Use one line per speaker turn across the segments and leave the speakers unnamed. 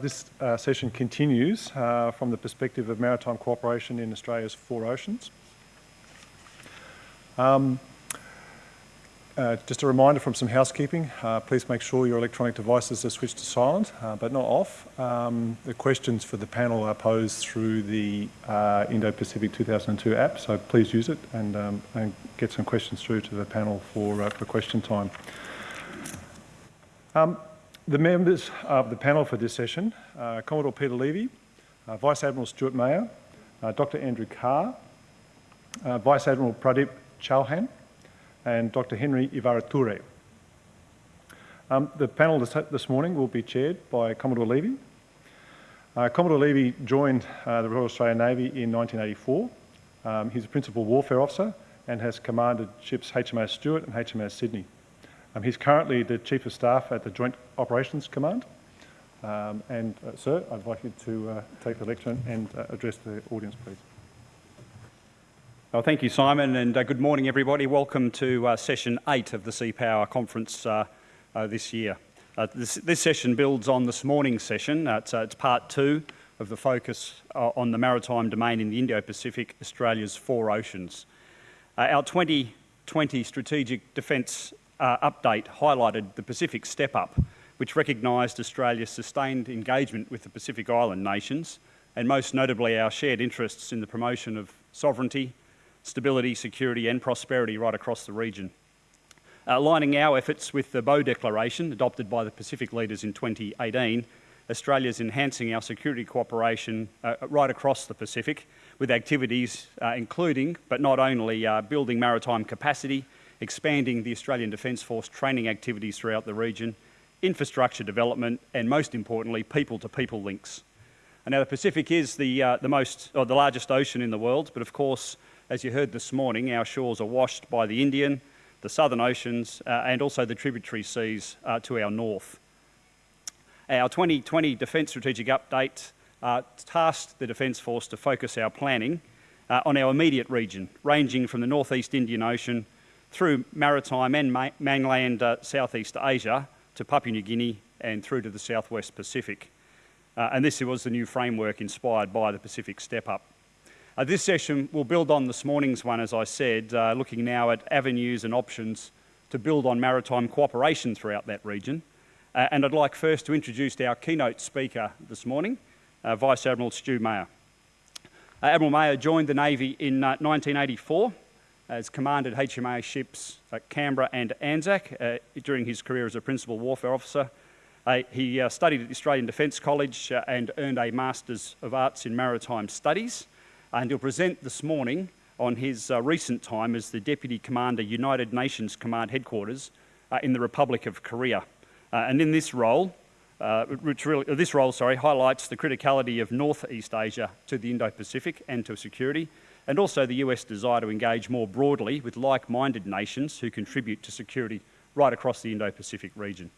This uh, session continues uh, from the perspective of maritime cooperation in Australia's four oceans. Um, uh, just a reminder from some housekeeping, uh, please make sure your electronic devices are switched to silent, uh, but not off. Um, the questions for the panel are posed through the uh, Indo-Pacific 2002 app, so please use it and, um, and, get some questions through to the panel for, for question time. The members of the panel for this session, uh, Commodore Peter Levy, uh, Vice Admiral Stuart Mayer, uh, Dr Andrew Carr, uh, Vice Admiral Pradeep Chauhan, and Dr Henry Ivarature. Um, the panel this, this, morning will be chaired by Commodore Levy. Uh, Commodore Levy joined uh, the Royal Australian Navy in 1984. Um, he's a Principal Warfare Officer and has commanded ships HMAS Stuart and HMAS Sydney. Um, he's currently the Chief of Staff at the Joint Operations Command. Um, and, uh, sir, I'd like you to uh, take the lectern and uh, address the audience, please.
Well, thank you, Simon, and uh, good morning, everybody. Welcome to uh, session eight of the Sea Power Conference uh, this year. This, this, session builds on this morning's session. It's, it's, part two of the focus on the maritime domain in the Indo-Pacific, Australia's four oceans. our 2020 Strategic Defence uh, update highlighted the Pacific Step Up, which recognised Australia's sustained engagement with the Pacific Island nations, and most notably our shared interests in the promotion of sovereignty, stability, security and prosperity right across the region. Uh, aligning our efforts with the Boe Declaration, adopted by the Pacific leaders in 2018, Australia is enhancing our security cooperation uh, right across the Pacific with activities uh, including, but not only, uh, building maritime capacity, expanding the Australian Defence Force training activities throughout the region, infrastructure development, and most importantly, people-to-people -people links. And now the Pacific is the, uh, the most, or the largest ocean in the world, but of course, as you heard this morning, our shores are washed by the Indian, the Southern Oceans, uh, and also the tributary seas uh, to our north. Our 2020 Defence Strategic Update uh, tasked the Defence Force to focus our planning uh, on our immediate region, ranging from the Northeast Indian Ocean through maritime and ma mainland uh, Southeast Asia to Papua New Guinea and through to the Southwest Pacific. Uh, and this was the new framework inspired by the Pacific Step Up. Uh, this session will build on this morning's one, as I said, uh, looking now at avenues and options to build on maritime cooperation throughout that region. Uh, and I'd like first to introduce our keynote speaker this morning, uh, Vice Admiral Stu Mayer. Admiral Mayer joined the Navy in 1984 has commanded HMA ships at Canberra and Anzac uh, during his career as a Principal Warfare Officer. Uh, he uh, studied at the Australian Defence College uh, and earned a Masters of Arts in Maritime Studies. And he'll present this morning on his uh, recent time as the Deputy Commander, United Nations Command Headquarters uh, in the Republic of Korea. and in this role, which really, this role sorry, highlights the criticality of Northeast Asia to the Indo-Pacific and to security, and also the US desire to engage more broadly with like-minded nations who contribute to security right across the Indo-Pacific region.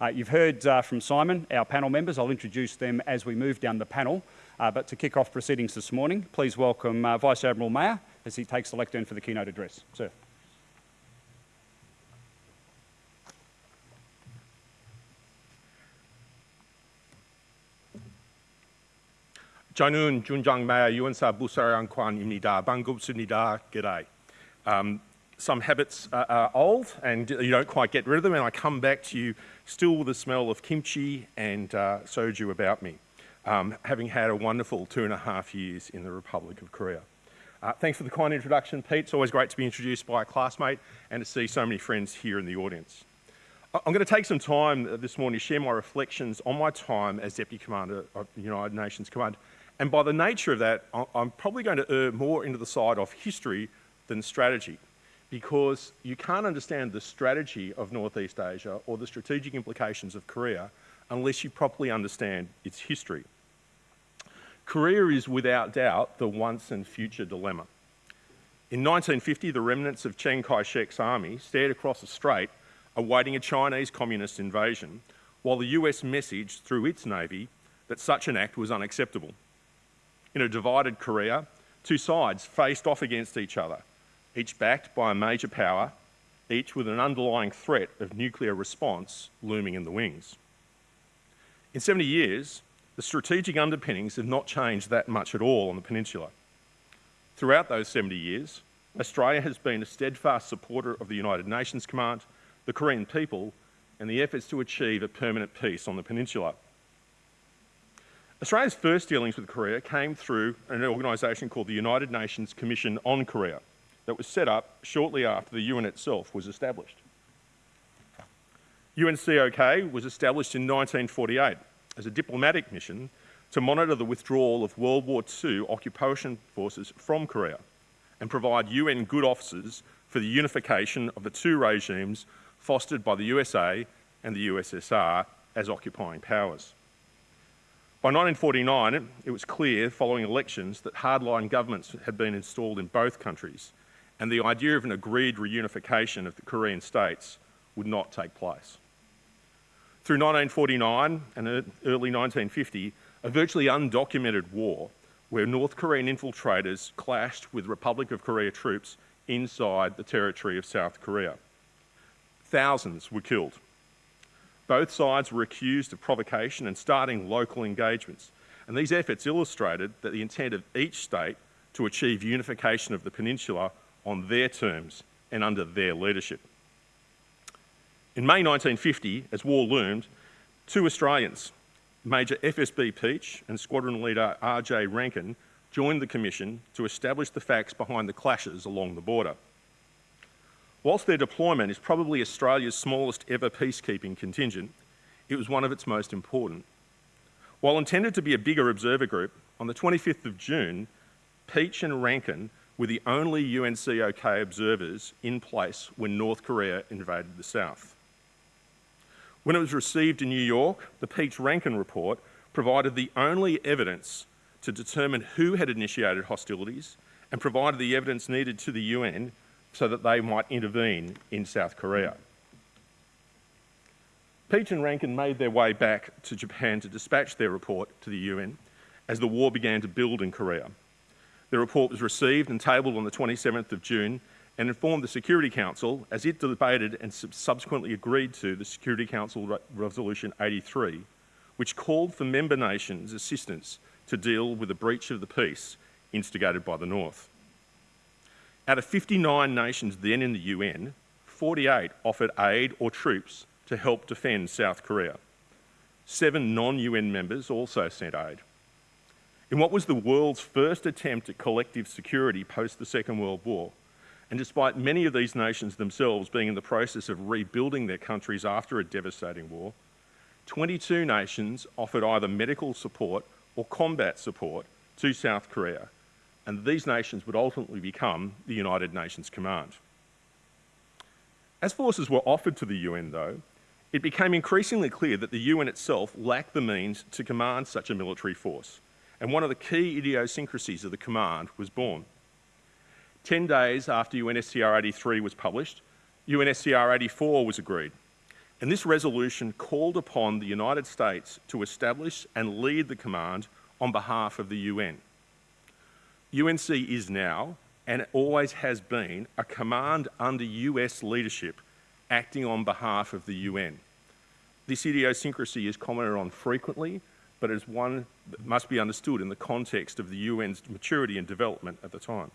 Uh, you've heard uh, from Simon, our panel members. I'll introduce them as we move down the panel. Uh, but to kick off proceedings this morning, please welcome uh, Vice Admiral Mayer as he takes the lectern for the keynote address. Sir.
저는 준장마야 유엔사 부사랑관입니다. 반갑습니다. G'day. Um, some habits are, are, old and you don't quite get rid of them and I come back to you still with the smell of kimchi and uh, soju about me, um, having had a wonderful two and a half years in the Republic of Korea. Uh, thanks for the kind introduction, Pete. It's always great to be introduced by a classmate and to see so many friends here in the audience. I'm going to take some time this morning to share my reflections on my time as Deputy Commander of the United Nations Command and by the nature of that, I'm probably going to err more into the side of history than strategy because you can't understand the strategy of Northeast Asia or the strategic implications of Korea unless you properly understand its history. Korea is without doubt the once and future dilemma. In 1950, the remnants of Chiang Kai-shek's army stared across the strait awaiting a Chinese communist invasion, while the US messaged through its navy that such an act was unacceptable. In a divided Korea, two sides faced off against each other, each backed by a major power, each with an underlying threat of nuclear response looming in the wings. In 70 years, the strategic underpinnings have not changed that much at all on the peninsula. Throughout those 70 years, Australia has been a steadfast supporter of the United Nations Command, the Korean people, and the efforts to achieve a permanent peace on the peninsula. Australia's first dealings with Korea came through an organisation called the United Nations Commission on Korea that was set up shortly after the UN itself was established. UNCOK was established in 1948 as a diplomatic mission to monitor the withdrawal of World War II occupation forces from Korea and provide UN good officers for the unification of the two regimes fostered by the USA and the USSR as occupying powers. By 1949, it was clear following elections that hardline governments had been installed in both countries and the idea of an agreed reunification of the Korean states would not take place. Through 1949 and early 1950, a virtually undocumented war where North Korean infiltrators clashed with Republic of Korea troops inside the territory of South Korea. Thousands were killed. Both sides were accused of provocation and starting local engagements. And these efforts illustrated that the intent of each state to achieve unification of the peninsula on their terms and under their leadership. In May 1950, as war loomed, two Australians, Major FSB Peach and Squadron Leader RJ Rankin, joined the Commission to establish the facts behind the clashes along the border. Whilst their deployment is probably Australia's smallest ever peacekeeping contingent, it was one of its most important. While intended to be a bigger observer group, on the 25th of June, Peach and Rankin were the only UNCOK observers in place when North Korea invaded the South. When it was received in New York, the Peach Rankin report provided the only evidence to determine who had initiated hostilities and provided the evidence needed to the UN so that they might intervene in South Korea. Peach and Rankin made their way back to Japan to dispatch their report to the UN as the war began to build in Korea. The report was received and tabled on the 27th of June and informed the Security Council as it debated and subsequently agreed to the Security Council Re Resolution 83, which called for member nations' assistance to deal with the breach of the peace instigated by the North. Out of 59 nations then in the UN, 48 offered aid or troops to help defend South Korea. Seven non-UN members also sent aid. In what was the world's first attempt at collective security post the Second World War, and despite many of these nations themselves being in the process of rebuilding their countries after a devastating war, 22 nations offered either medical support or combat support to South Korea, and these nations would ultimately become the United Nations Command. As forces were offered to the UN, though, it became increasingly clear that the UN itself lacked the means to command such a military force and one of the key idiosyncrasies of the command was born. Ten days after UNSCR 83 was published, UNSCR 84 was agreed, and this resolution called upon the United States to establish and lead the command on behalf of the UN. UNC is now, and always has been, a command under US leadership acting on behalf of the UN. This idiosyncrasy is commented on frequently but as one that must be understood in the context of the UN's maturity and development at the time.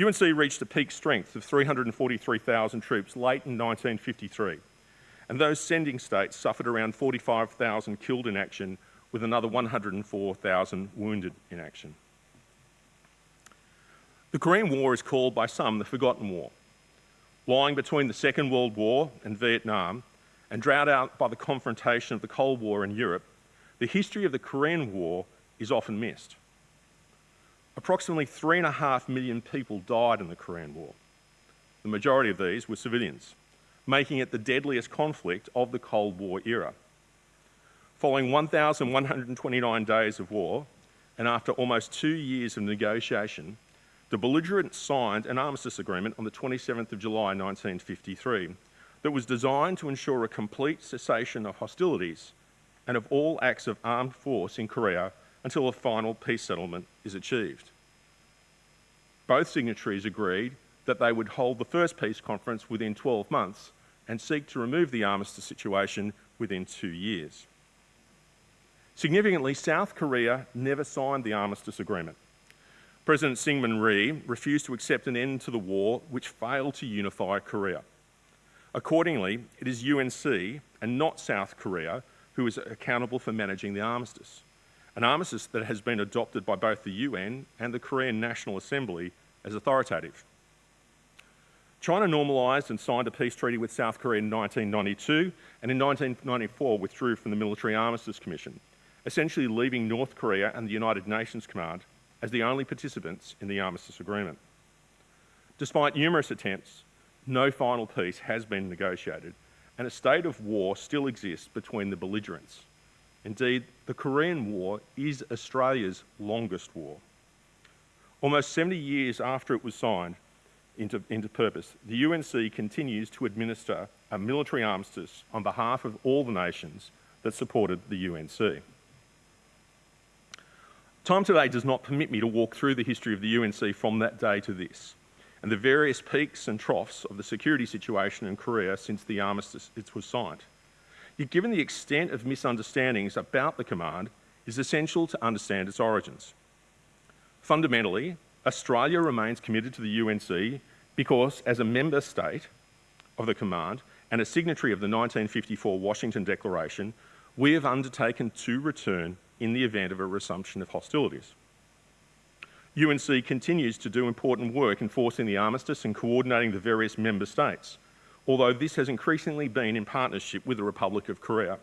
UNC reached a peak strength of 343,000 troops late in 1953, and those sending states suffered around 45,000 killed in action with another 104,000 wounded in action. The Korean War is called by some the Forgotten War. Lying between the Second World War and Vietnam, and drowned out by the confrontation of the Cold War in Europe, the history of the Korean War is often missed. Approximately three and a half million people died in the Korean War. The majority of these were civilians, making it the deadliest conflict of the Cold War era. Following 1,129 days of war, and after almost two years of negotiation, the belligerents signed an armistice agreement on the 27th of July 1953 that was designed to ensure a complete cessation of hostilities and of all acts of armed force in Korea until a final peace settlement is achieved. Both signatories agreed that they would hold the first peace conference within 12 months and seek to remove the armistice situation within two years. Significantly, South Korea never signed the armistice agreement. President Syngman Rhee refused to accept an end to the war, which failed to unify Korea. Accordingly, it is UNC and not South Korea who is accountable for managing the armistice, an armistice that has been adopted by both the UN and the Korean National Assembly as authoritative. China normalised and signed a peace treaty with South Korea in 1992 and in 1994 withdrew from the Military Armistice Commission, essentially leaving North Korea and the United Nations Command as the only participants in the armistice agreement. Despite numerous attempts, no final peace has been negotiated and a state of war still exists between the belligerents. Indeed, the Korean War is Australia's longest war. Almost 70 years after it was signed into, into purpose, the UNC continues to administer a military armistice on behalf of all the nations that supported the UNC. Time today does not permit me to walk through the history of the UNC from that day to this and the various peaks and troughs of the security situation in Korea since the armistice was signed. Yet given the extent of misunderstandings about the command, it is essential to understand its origins. Fundamentally, Australia remains committed to the UNC because as a member state of the command and a signatory of the 1954 Washington Declaration, we have undertaken to return in the event of a resumption of hostilities. UNC continues to do important work enforcing the armistice and coordinating the various member states, although this has increasingly been in partnership with the Republic of Korea.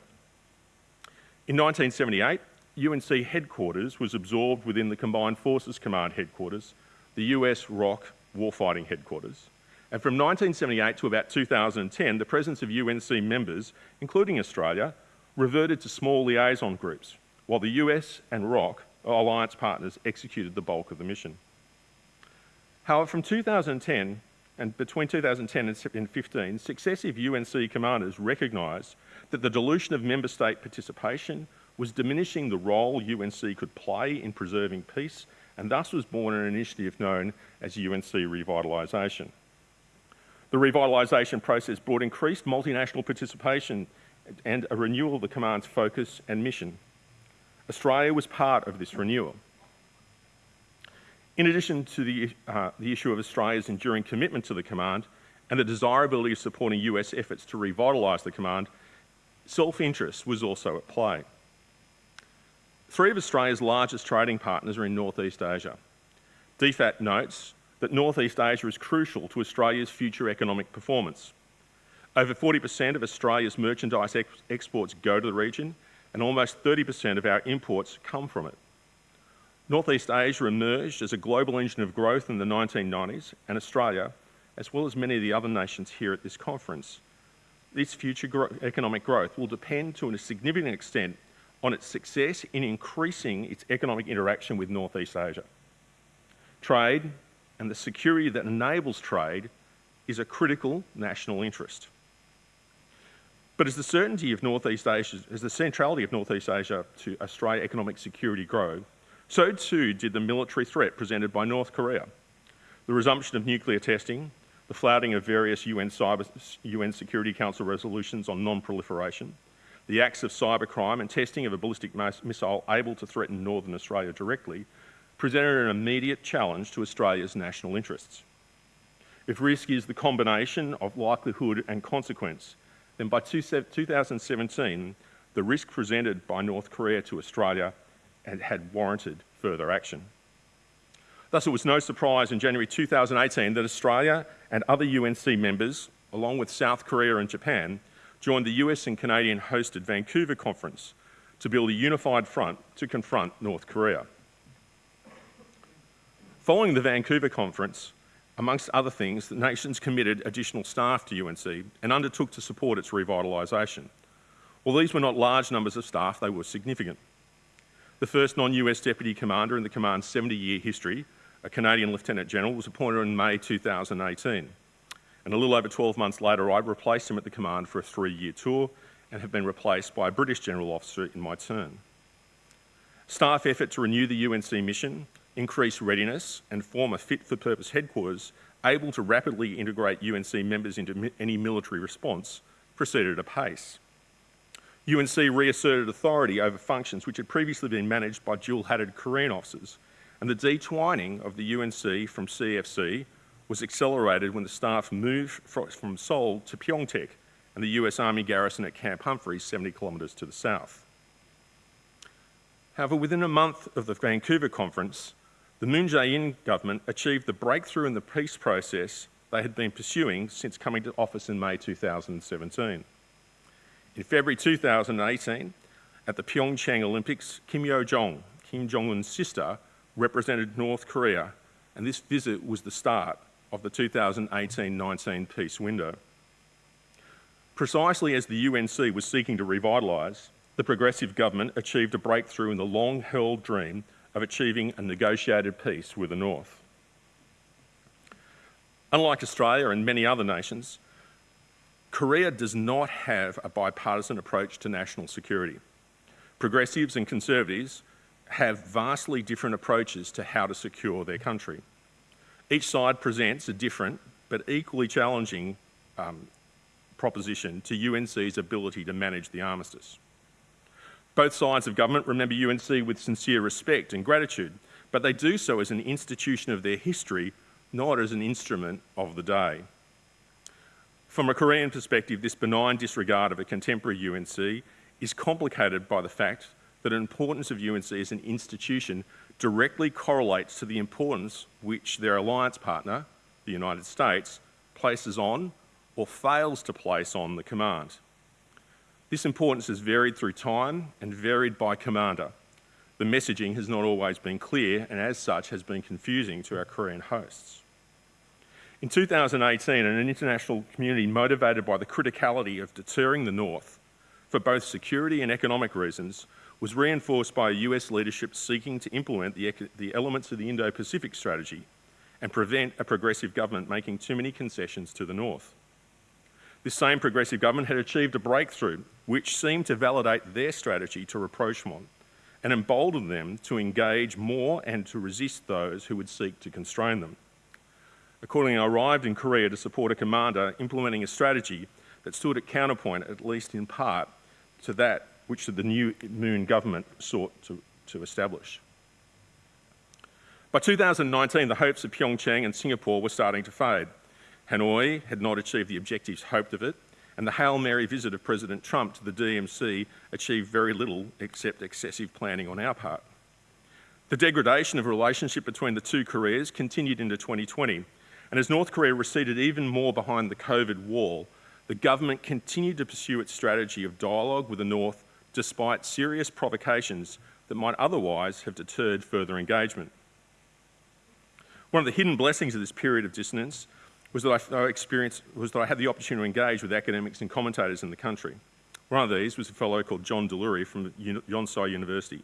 In 1978, UNC headquarters was absorbed within the Combined Forces Command headquarters, the US ROK warfighting headquarters. And from 1978 to about 2010, the presence of UNC members, including Australia, reverted to small liaison groups, while the US and ROK alliance partners executed the bulk of the mission. However, from 2010 and between 2010 and 2015, successive UNC commanders recognised that the dilution of member state participation was diminishing the role UNC could play in preserving peace, and thus was born an initiative known as UNC Revitalisation. The revitalisation process brought increased multinational participation and a renewal of the command's focus and mission. Australia was part of this renewal. In addition to the, uh, the issue of Australia's enduring commitment to the command and the desirability of supporting US efforts to revitalise the command, self-interest was also at play. Three of Australia's largest trading partners are in Northeast Asia. DFAT notes that Northeast Asia is crucial to Australia's future economic performance. Over 40% of Australia's merchandise ex exports go to the region and almost 30% of our imports come from it. Northeast Asia emerged as a global engine of growth in the 1990s, and Australia, as well as many of the other nations here at this conference, this future gro economic growth will depend to a significant extent on its success in increasing its economic interaction with Northeast Asia. Trade and the security that enables trade is a critical national interest. But as the certainty of Northeast Asia, as the centrality of Northeast Asia to Australia economic security grow, so too did the military threat presented by North Korea. The resumption of nuclear testing, the flouting of various UN, cyber, UN Security Council resolutions on non-proliferation, the acts of cybercrime and testing of a ballistic missile able to threaten northern Australia directly presented an immediate challenge to Australia's national interests. If risk is the combination of likelihood and consequence, then by 2017, the risk presented by North Korea to Australia had, warranted further action. Thus, it was no surprise in January 2018 that Australia and other UNC members, along with South Korea and Japan, joined the US and Canadian hosted Vancouver conference to build a unified front to confront North Korea. Following the Vancouver conference, amongst other things, the nations committed additional staff to UNC and undertook to support its revitalisation. While these were not large numbers of staff, they were significant. The first non-US deputy commander in the command's 70-year history, a Canadian Lieutenant General, was appointed in May 2018. And a little over 12 months later, I replaced him at the command for a three-year tour and have been replaced by a British General Officer in my turn. Staff effort to renew the UNC mission increase readiness and form a fit-for-purpose headquarters able to rapidly integrate UNC members into any military response proceeded at a pace. UNC reasserted authority over functions which had previously been managed by dual-hatted Korean officers, and the detwining of the UNC from CFC was accelerated when the staff moved from Seoul to Pyeongtaek and the US Army garrison at Camp Humphreys, 70 kilometres to the south. However, within a month of the Vancouver conference, the Moon Jae-in government achieved the breakthrough in the peace process they had been pursuing since coming to office in May 2017. In February 2018, at the Pyeongchang Olympics, Kim Yo-jong, Kim Jong-un's sister, represented North Korea, and this visit was the start of the 2018-19 peace window. Precisely as the UNC was seeking to revitalise, the progressive government achieved a breakthrough in the long-held dream of achieving a negotiated peace with the North. Unlike Australia and many other nations, Korea does not have a bipartisan approach to national security. Progressives and conservatives have vastly different approaches to how to secure their country. Each side presents a different but equally challenging um, proposition to UNC's ability to manage the armistice. Both sides of government remember UNC with sincere respect and gratitude, but they do so as an institution of their history, not as an instrument of the day. From a Korean perspective, this benign disregard of a contemporary UNC is complicated by the fact that the importance of UNC as an institution directly correlates to the importance which their alliance partner, the United States, places on or fails to place on the command. This importance has varied through time and varied by commander. The messaging has not always been clear and as such has been confusing to our Korean hosts. In 2018, an international community motivated by the criticality of deterring the North for both security and economic reasons was reinforced by a US leadership seeking to implement the, the elements of the Indo-Pacific strategy and prevent a progressive government making too many concessions to the North. This same progressive government had achieved a breakthrough which seemed to validate their strategy to rapprochement and embolden them to engage more and to resist those who would seek to constrain them. Accordingly, I arrived in Korea to support a commander implementing a strategy that stood at counterpoint, at least in part, to that which the new Moon government sought to, to establish. By 2019, the hopes of Pyeongchang and Singapore were starting to fade. Hanoi had not achieved the objectives hoped of it, and the Hail Mary visit of President Trump to the DMZ achieved very little except excessive planning on our part. The degradation of relationship between the two Koreas continued into 2020, and as North Korea receded even more behind the COVID wall, the government continued to pursue its strategy of dialogue with the North despite serious provocations that might otherwise have deterred further engagement. One of the hidden blessings of this period of dissonance was that I, experienced, was that I had the opportunity to engage with academics and commentators in the country. One of these was a fellow called John Delury from Yonsei University.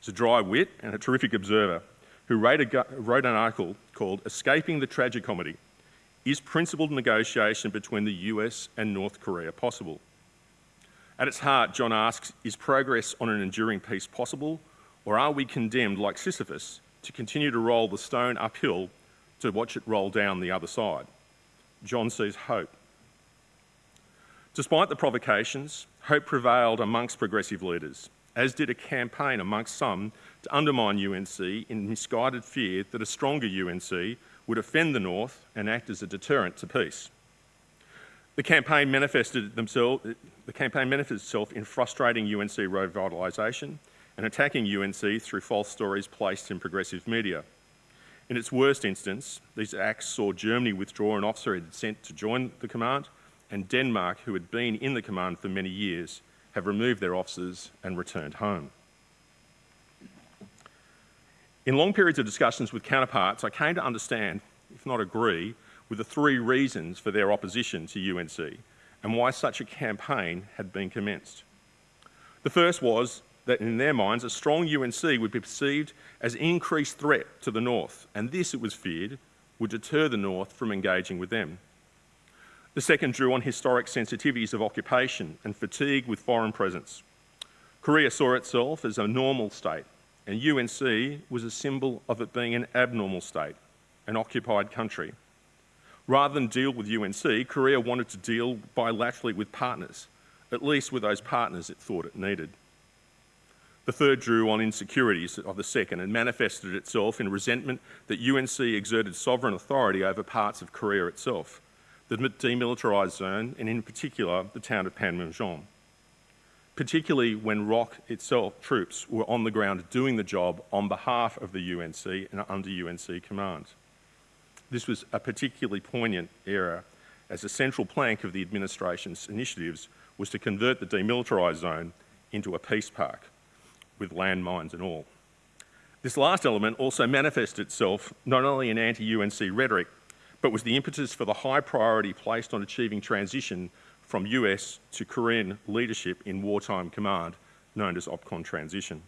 He's a dry wit and a terrific observer who wrote, a, wrote an article called Escaping the Tragicomedy, Is Principled Negotiation Between the US and North Korea Possible? At its heart, John asks, is progress on an enduring peace possible, or are we condemned, like Sisyphus, to continue to roll the stone uphill to watch it roll down the other side? John sees hope. Despite the provocations, hope prevailed amongst progressive leaders, as did a campaign amongst some to undermine UNC in misguided fear that a stronger UNC would offend the North and act as a deterrent to peace. The campaign manifested, the campaign manifested itself in frustrating UNC revitalisation and attacking UNC through false stories placed in progressive media. In its worst instance, these acts saw Germany withdraw an officer it had sent to join the command, and Denmark, who had been in the command for many years, have removed their officers and returned home. In long periods of discussions with counterparts, I came to understand, if not agree, with the three reasons for their opposition to UNC and why such a campaign had been commenced. The first was that in their minds, a strong UNC would be perceived as increased threat to the North, and this, it was feared, would deter the North from engaging with them. The second drew on historic sensitivities of occupation and fatigue with foreign presence. Korea saw itself as a normal state, and UNC was a symbol of it being an abnormal state, an occupied country. Rather than deal with UNC, Korea wanted to deal bilaterally with partners, at least with those partners it thought it needed. The third drew on insecurities of the second and manifested itself in resentment that UNC exerted sovereign authority over parts of Korea itself, the demilitarised zone, and in particular the town of Panmunjom. Particularly when ROK itself troops were on the ground doing the job on behalf of the UNC and under UNC command. This was a particularly poignant era as a central plank of the administration's initiatives was to convert the demilitarised zone into a peace park with landmines and all. This last element also manifested itself not only in anti-UNC rhetoric, but was the impetus for the high priority placed on achieving transition from US to Korean leadership in wartime command, known as OPCON transition.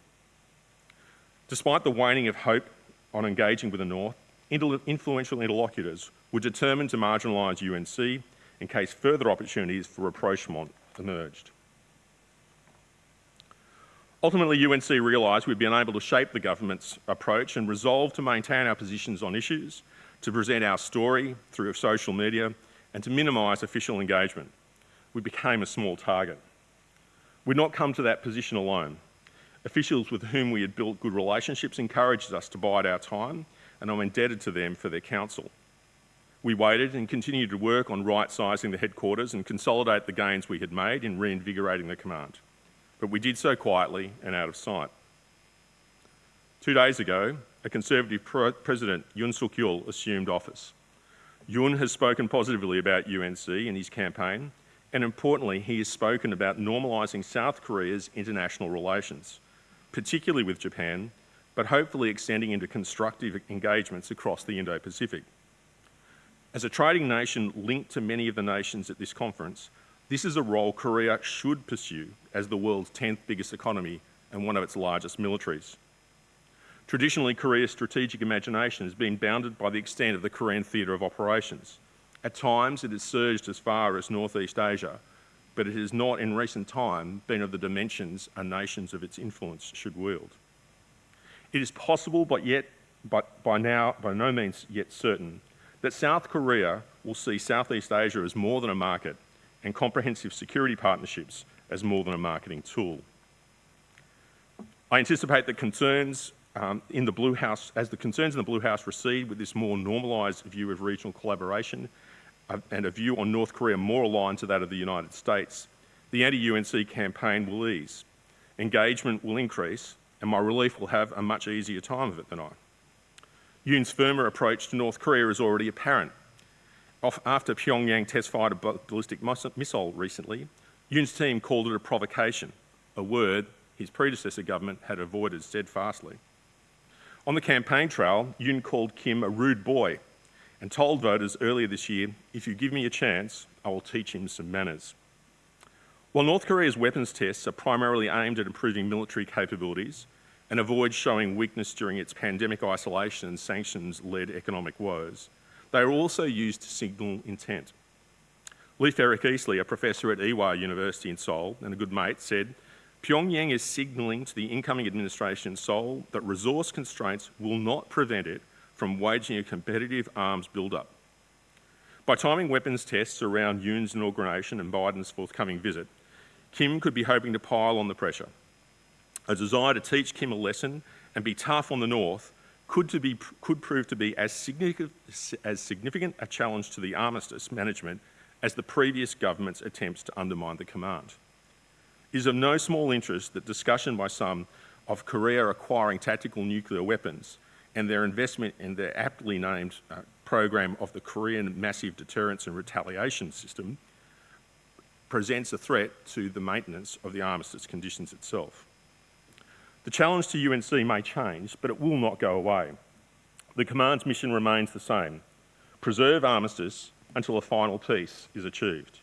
Despite the waning of hope on engaging with the North, influential interlocutors were determined to marginalise UNC in case further opportunities for rapprochement emerged. Ultimately, UNC realised we'd been able to shape the government's approach and resolved to maintain our positions on issues, to present our story through social media, and to minimise official engagement. We became a small target. We'd not come to that position alone. Officials with whom we had built good relationships encouraged us to bide our time, and I'm indebted to them for their counsel. We waited and continued to work on right-sizing the headquarters and consolidate the gains we had made in reinvigorating the command but we did so quietly and out of sight. Two days ago, a Conservative President, Yoon Suk Yeol, assumed office. Yoon has spoken positively about UNC in his campaign, and importantly, he has spoken about normalising South Korea's international relations, particularly with Japan, but hopefully extending into constructive engagements across the Indo-Pacific. As a trading nation linked to many of the nations at this conference, this is a role Korea should pursue as the world's 10th biggest economy and one of its largest militaries. Traditionally, Korea's strategic imagination has been bounded by the extent of the Korean theatre of operations. At times, it has surged as far as Northeast Asia, but it has not in recent time been of the dimensions a nations of its influence should wield. It is possible, but yet, but by now, by no means yet certain, that South Korea will see Southeast Asia as more than a market and comprehensive security partnerships as more than a marketing tool. I anticipate that concerns um, in the Blue House, as the concerns in the Blue House recede with this more normalised view of regional collaboration uh, and a view on North Korea more aligned to that of the United States, the anti-UNC campaign will ease, engagement will increase, and my relief will have a much easier time of it than I. Yoon's firmer approach to North Korea is already apparent after Pyongyang test-fired a ballistic missile recently, Yoon's team called it a provocation, a word his predecessor government had avoided steadfastly. On the campaign trail, Yoon called Kim a rude boy and told voters earlier this year, if you give me a chance, I will teach him some manners. While North Korea's weapons tests are primarily aimed at improving military capabilities and avoid showing weakness during its pandemic isolation and sanctions-led economic woes, they are also used to signal intent. Leif Eric Easley, a professor at Ewha University in Seoul and a good mate, said, Pyongyang is signalling to the incoming administration in Seoul that resource constraints will not prevent it from waging a competitive arms build-up. By timing weapons tests around Yoon's inauguration and Biden's forthcoming visit, Kim could be hoping to pile on the pressure. A desire to teach Kim a lesson and be tough on the North could, to be, could prove to be as significant, as significant a challenge to the armistice management as the previous government's attempts to undermine the command. It is of no small interest that discussion by some of Korea acquiring tactical nuclear weapons and their investment in their aptly named uh, program of the Korean Massive Deterrence and Retaliation System presents a threat to the maintenance of the armistice conditions itself. The challenge to UNC may change, but it will not go away. The command's mission remains the same, preserve armistice until a final peace is achieved.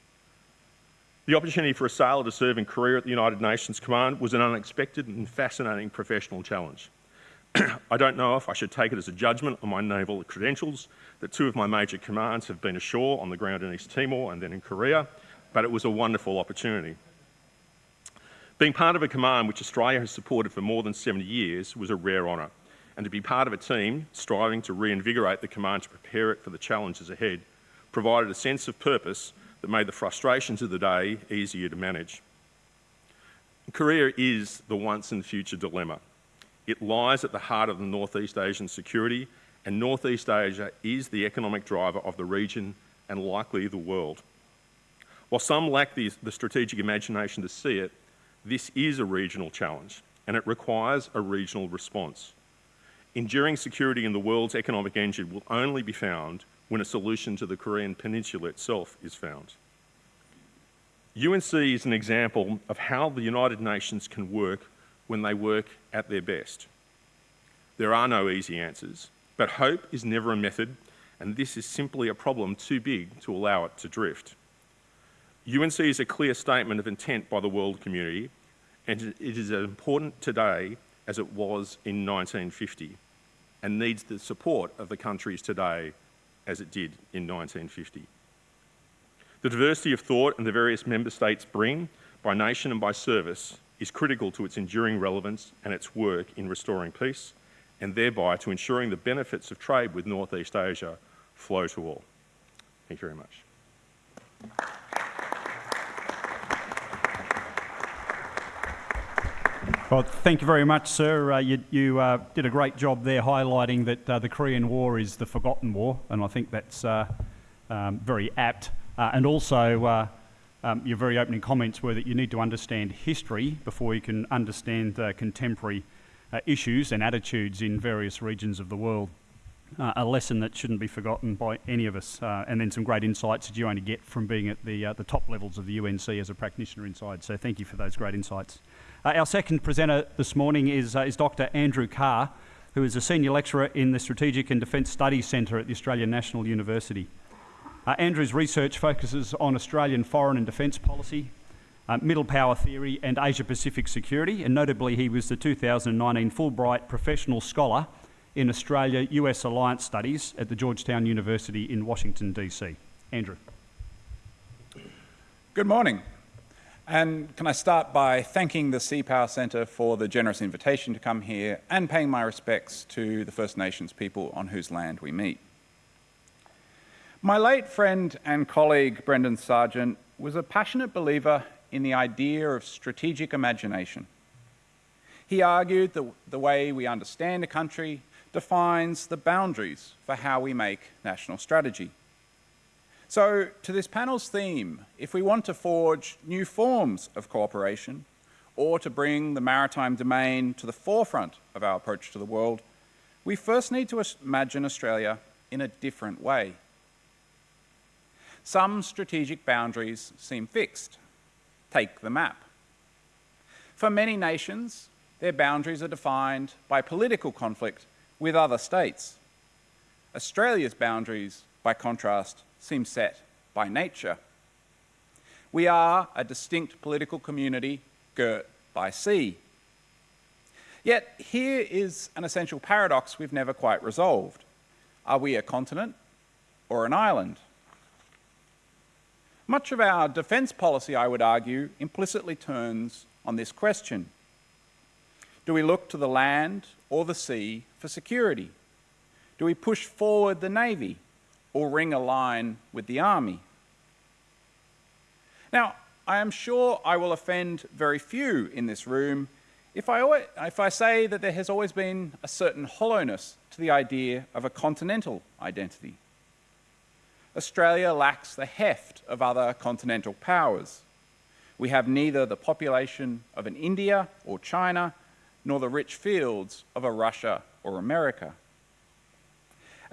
The opportunity for a sailor to serve in Korea at the United Nations Command was an unexpected and fascinating professional challenge. I don't know if I should take it as a judgment on my naval credentials that two of my major commands have been ashore on the ground in East Timor and then in Korea, but it was a wonderful opportunity. Being part of a command which Australia has supported for more than 70 years was a rare honour, and to be part of a team striving to reinvigorate the command to prepare it for the challenges ahead provided a sense of purpose that made the frustrations of the day easier to manage. Korea is the once and future dilemma. It lies at the heart of the Northeast Asian security, and Northeast Asia is the economic driver of the region and likely the world. While some lack the, the strategic imagination to see it, this is a regional challenge and it requires a regional response. Enduring security in the world's economic engine will only be found when a solution to the Korean Peninsula itself is found. UNC is an example of how the United Nations can work when they work at their best. There are no easy answers, but hope is never a method, and this is simply a problem too big to allow it to drift. UNC is a clear statement of intent by the world community, and it is as important today as it was in 1950, and needs the support of the countries today as it did in 1950. The diversity of thought and the various member states bring, by nation and by service, is critical to its enduring relevance and its work in restoring peace, and thereby to ensuring the benefits of trade with Northeast Asia flow to all. Thank you very much.
Well, thank you very much, sir. Uh, you, you uh, did a great job there highlighting that uh, the Korean War is the forgotten war, and I think that's uh, um, very apt. Uh, and also, uh, um, your very opening comments were that you need to understand history before you can understand contemporary issues and attitudes in various regions of the world. a lesson that shouldn't be forgotten by any of us, and then some great insights that you only get from being at the, the top levels of the UNC as a practitioner inside. So, thank you for those great insights. Uh, our second presenter this morning is, uh, is Dr. Andrew Carr, who is a senior lecturer in the Strategic and Defence Studies Centre at the Australian National University. Uh, Andrew's research focuses on Australian foreign and defence policy, uh, middle power theory, and Asia Pacific security, and notably, he was the 2019 Fulbright Professional Scholar in Australia US Alliance Studies at the Georgetown University in Washington, D.C. Andrew.
Good morning. And can I start by thanking the Sea Power Centre for the generous invitation to come here and paying my respects to the First Nations people on whose land we meet. My late friend and colleague Brendan Sargeant was a passionate believer in the idea of strategic imagination. He argued that the way we understand a country defines the boundaries for how we make national strategy. So, to this panel's theme, if we want to forge new forms of cooperation or to bring the maritime domain to the forefront of our approach to the world, we first need to imagine Australia in a different way. Some strategic boundaries seem fixed. Take the map. For many nations, their boundaries are defined by political conflict with other states. Australia's boundaries, by contrast, seem set by nature. We are a distinct political community girt by sea. Yet here is an essential paradox we've never quite resolved. Are we a continent or an island? Much of our defence policy, I would argue, implicitly turns on this question. Do we look to the land or the sea for security? Do we push forward the Navy or ring a line with the army. Now, I am sure I will offend very few in this room if I, if I say that there has always been a certain hollowness to the idea of a continental identity. Australia lacks the heft of other continental powers. We have neither the population of an India or China, nor the rich fields of a Russia or America.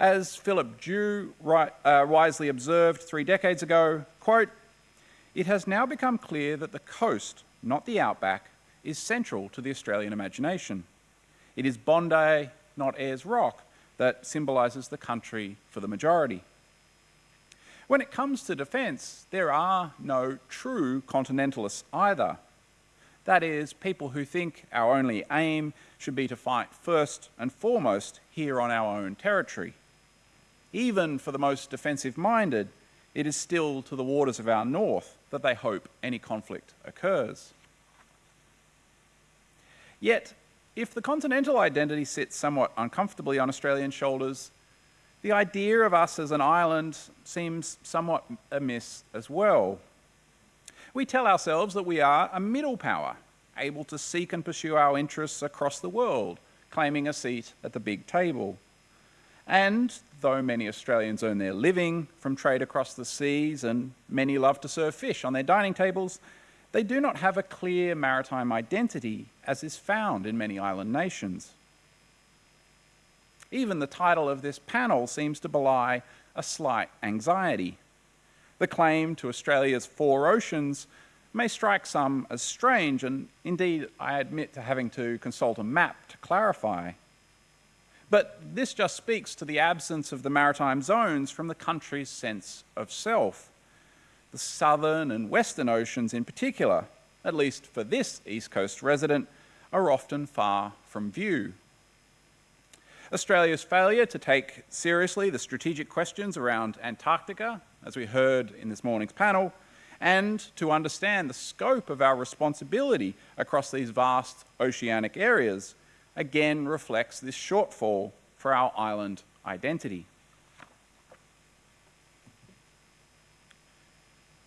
As Philip Drew uh, wisely observed three decades ago, quote, it has now become clear that the coast, not the outback, is central to the Australian imagination. It is Bondi, not Ayers Rock, that symbolises the country for the majority. When it comes to defence, there are no true continentalists either. That is, people who think our only aim should be to fight first and foremost here on our own territory even for the most defensive minded, it is still to the waters of our north that they hope any conflict occurs. Yet, if the continental identity sits somewhat uncomfortably on Australian shoulders, the idea of us as an island seems somewhat amiss as well. We tell ourselves that we are a middle power, able to seek and pursue our interests across the world, claiming a seat at the big table. And though many Australians earn their living from trade across the seas and many love to serve fish on their dining tables, they do not have a clear maritime identity as is found in many island nations. Even the title of this panel seems to belie a slight anxiety. The claim to Australia's four oceans may strike some as strange, and indeed I admit to having to consult a map to clarify. But this just speaks to the absence of the maritime zones from the country's sense of self. The southern and western oceans in particular, at least for this East Coast resident, are often far from view. Australia's failure to take seriously the strategic questions around Antarctica, as we heard in this morning's panel, and to understand the scope of our responsibility across these vast oceanic areas, again reflects this shortfall for our island identity.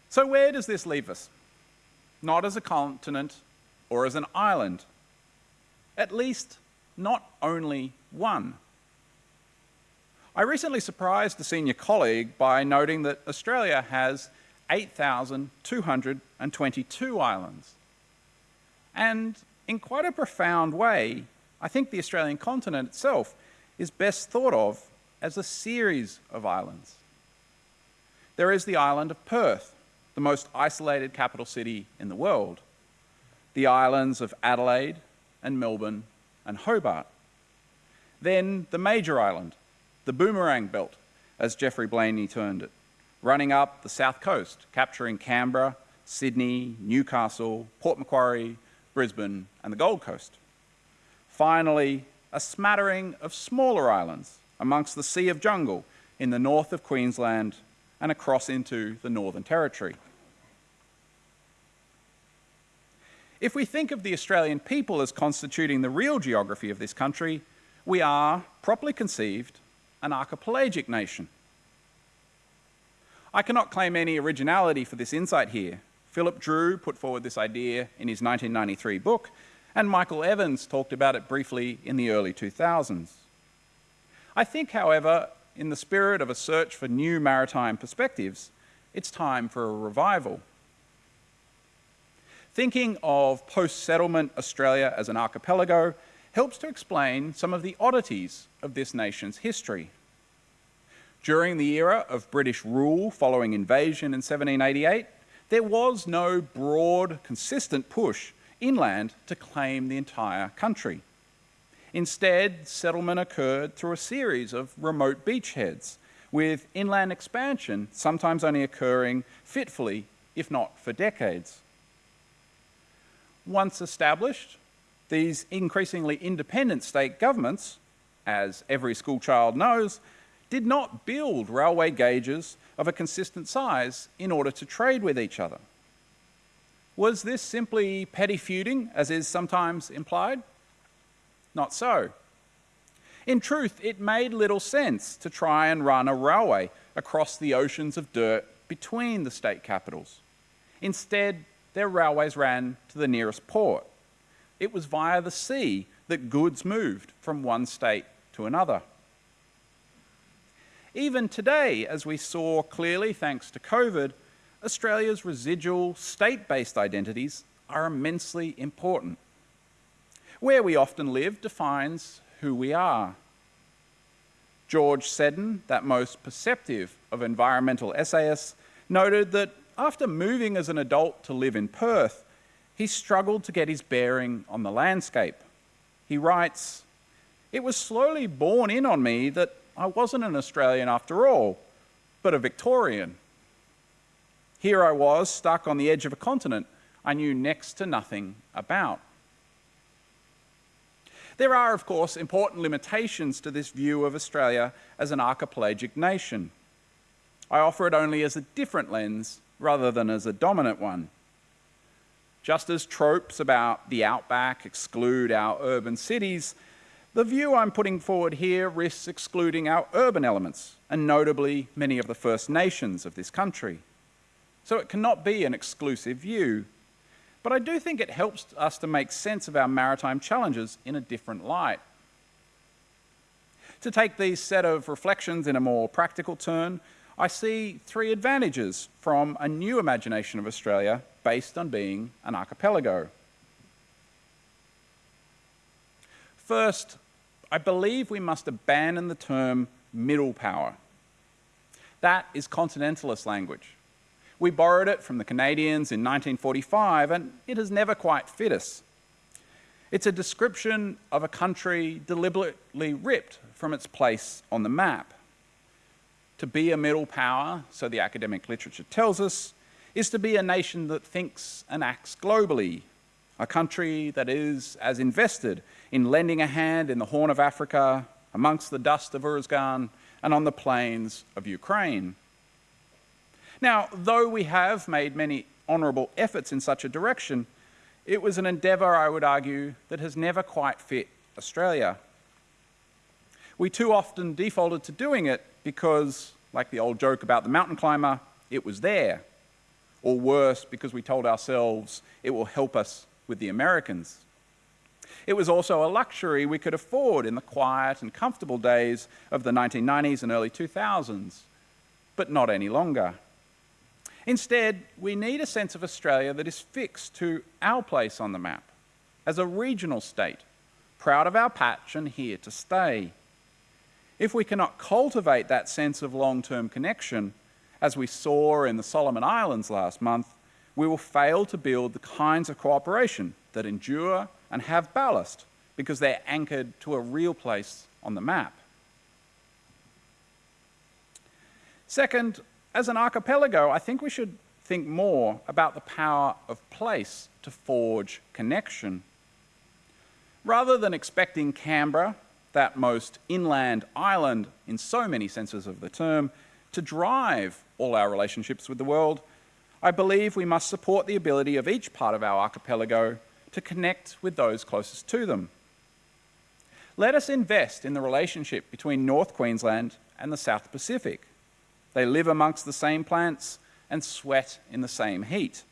So where does this leave us? Not as a continent or as an island. At least not only one. I recently surprised a senior colleague by noting that Australia has 8,222 islands. And in quite a profound way, I think the Australian continent itself is best thought of as a series of islands. There is the island of Perth, the most isolated capital city in the world, the islands of Adelaide and Melbourne and Hobart. Then the major island, the boomerang belt, as Geoffrey Blainey termed it, running up the south coast, capturing Canberra, Sydney, Newcastle, Port Macquarie, Brisbane, and the Gold Coast. Finally, a smattering of smaller islands amongst the Sea of Jungle in the north of Queensland and across into the Northern Territory. If we think of the Australian people as constituting the real geography of this country, we are, properly conceived, an archipelagic nation. I cannot claim any originality for this insight here. Philip Drew put forward this idea in his 1993 book, and Michael Evans talked about it briefly in the early 2000s. I think, however, in the spirit of a search for new maritime perspectives, it's time for a revival. Thinking of post-settlement Australia as an archipelago helps to explain some of the oddities of this nation's history. During the era of British rule following invasion in 1788, there was no broad, consistent push inland to claim the entire country. Instead, settlement occurred through a series of remote beachheads, with inland expansion sometimes only occurring fitfully, if not for decades. Once established, these increasingly independent state governments, as every schoolchild knows, did not build railway gauges of a consistent size in order to trade with each other. Was this simply petty feuding, as is sometimes implied? Not so. In truth, it made little sense to try and run a railway across the oceans of dirt between the state capitals. Instead, their railways ran to the nearest port. It was via the sea that goods moved from one state to another. Even today, as we saw clearly thanks to COVID, Australia's residual state-based identities are immensely important. Where we often live defines who we are. George Seddon, that most perceptive of environmental essayists, noted that after moving as an adult to live in Perth, he struggled to get his bearing on the landscape. He writes, It was slowly borne in on me that I wasn't an Australian after all, but a Victorian. Here I was, stuck on the edge of a continent I knew next to nothing about. There are, of course, important limitations to this view of Australia as an archipelagic nation. I offer it only as a different lens rather than as a dominant one. Just as tropes about the outback exclude our urban cities, the view I'm putting forward here risks excluding our urban elements, and notably many of the First Nations of this country. So it cannot be an exclusive view. but I do think it helps us to make sense of our maritime challenges in a different light. To take these set of reflections in a more practical turn, I see three advantages from a new imagination of Australia based on being an archipelago. First, I believe we must abandon the term middle power. That is continentalist language. We borrowed it from the Canadians in 1945 and it has never quite fit us. It's a description of a country deliberately ripped from its place on the map. To be a middle power, so the academic literature tells us, is to be a nation that thinks and acts globally, a country that is as invested in lending a hand in the Horn of Africa, amongst the dust of Uruzgan, and on the plains of Ukraine. Now, though we have made many honourable efforts in such a direction, it was an endeavour, I would argue, that has never quite fit Australia. We too often defaulted to doing it because, like the old joke about the mountain climber, it was there. Or worse, because we told ourselves it will help us with the Americans. It was also a luxury we could afford in the quiet and comfortable days of the 1990s and early 2000s, but not any longer. Instead, we need a sense of Australia that is fixed to our place on the map as a regional state, proud of our patch and here to stay. If we cannot cultivate that sense of long-term connection, as we saw in the Solomon Islands last month, we will fail to build the kinds of cooperation that endure and have ballast because they're anchored to a real place on the map. Second, as an archipelago, I think we should think more about the power of place to forge connection. Rather than expecting Canberra, that most inland island in so many senses of the term, to drive all our relationships with the world, I believe we must support the ability of each part of our archipelago to connect with those closest to them. Let us invest in the relationship between North Queensland and the South Pacific. They live amongst the same plants and sweat in the same heat.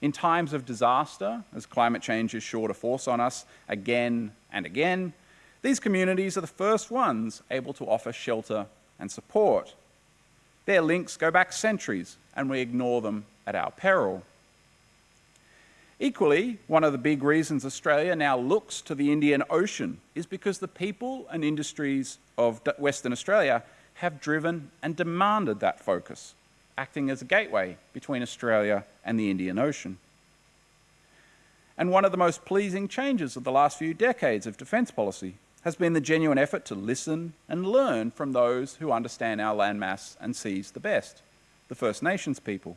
In times of disaster, as climate change is sure to force on us again and again, these communities are the first ones able to offer shelter and support. Their links go back centuries and we ignore them at our peril. Equally, one of the big reasons Australia now looks to the Indian Ocean is because the people and industries of Western Australia have driven and demanded that focus, acting as a gateway between Australia and the Indian Ocean. And one of the most pleasing changes of the last few decades of defence policy has been the genuine effort to listen and learn from those who understand our landmass and seas the best, the First Nations people.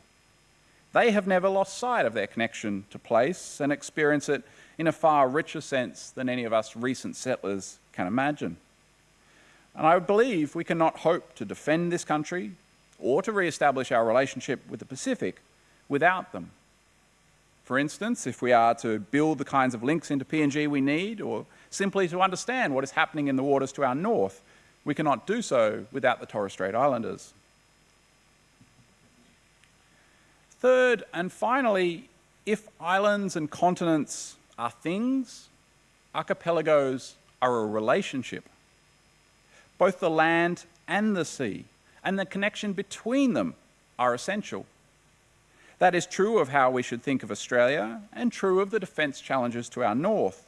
They have never lost sight of their connection to place and experience it in a far richer sense than any of us recent settlers can imagine. And I believe we cannot hope to defend this country or to re-establish our relationship with the Pacific without them. For instance, if we are to build the kinds of links into PNG we need, or simply to understand what is happening in the waters to our north, we cannot do so without the Torres Strait Islanders. Third, and finally, if islands and continents are things, archipelagos are a relationship both the land and the sea, and the connection between them are essential. That is true of how we should think of Australia and true of the defence challenges to our north.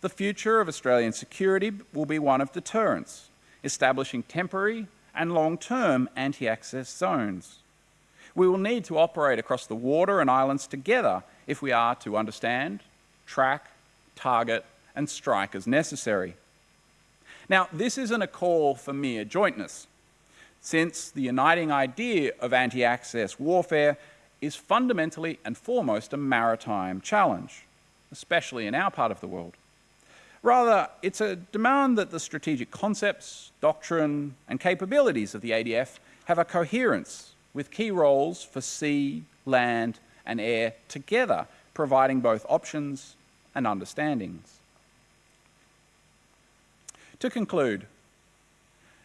The future of Australian security will be one of deterrence, establishing temporary and long-term anti-access zones. We will need to operate across the water and islands together if we are to understand, track, target and strike as necessary. Now, this isn't a call for mere jointness, since the uniting idea of anti-access warfare is fundamentally and foremost a maritime challenge, especially in our part of the world. Rather, it's a demand that the strategic concepts, doctrine and capabilities of the ADF have a coherence with key roles for sea, land and air together, providing both options and understandings. To conclude,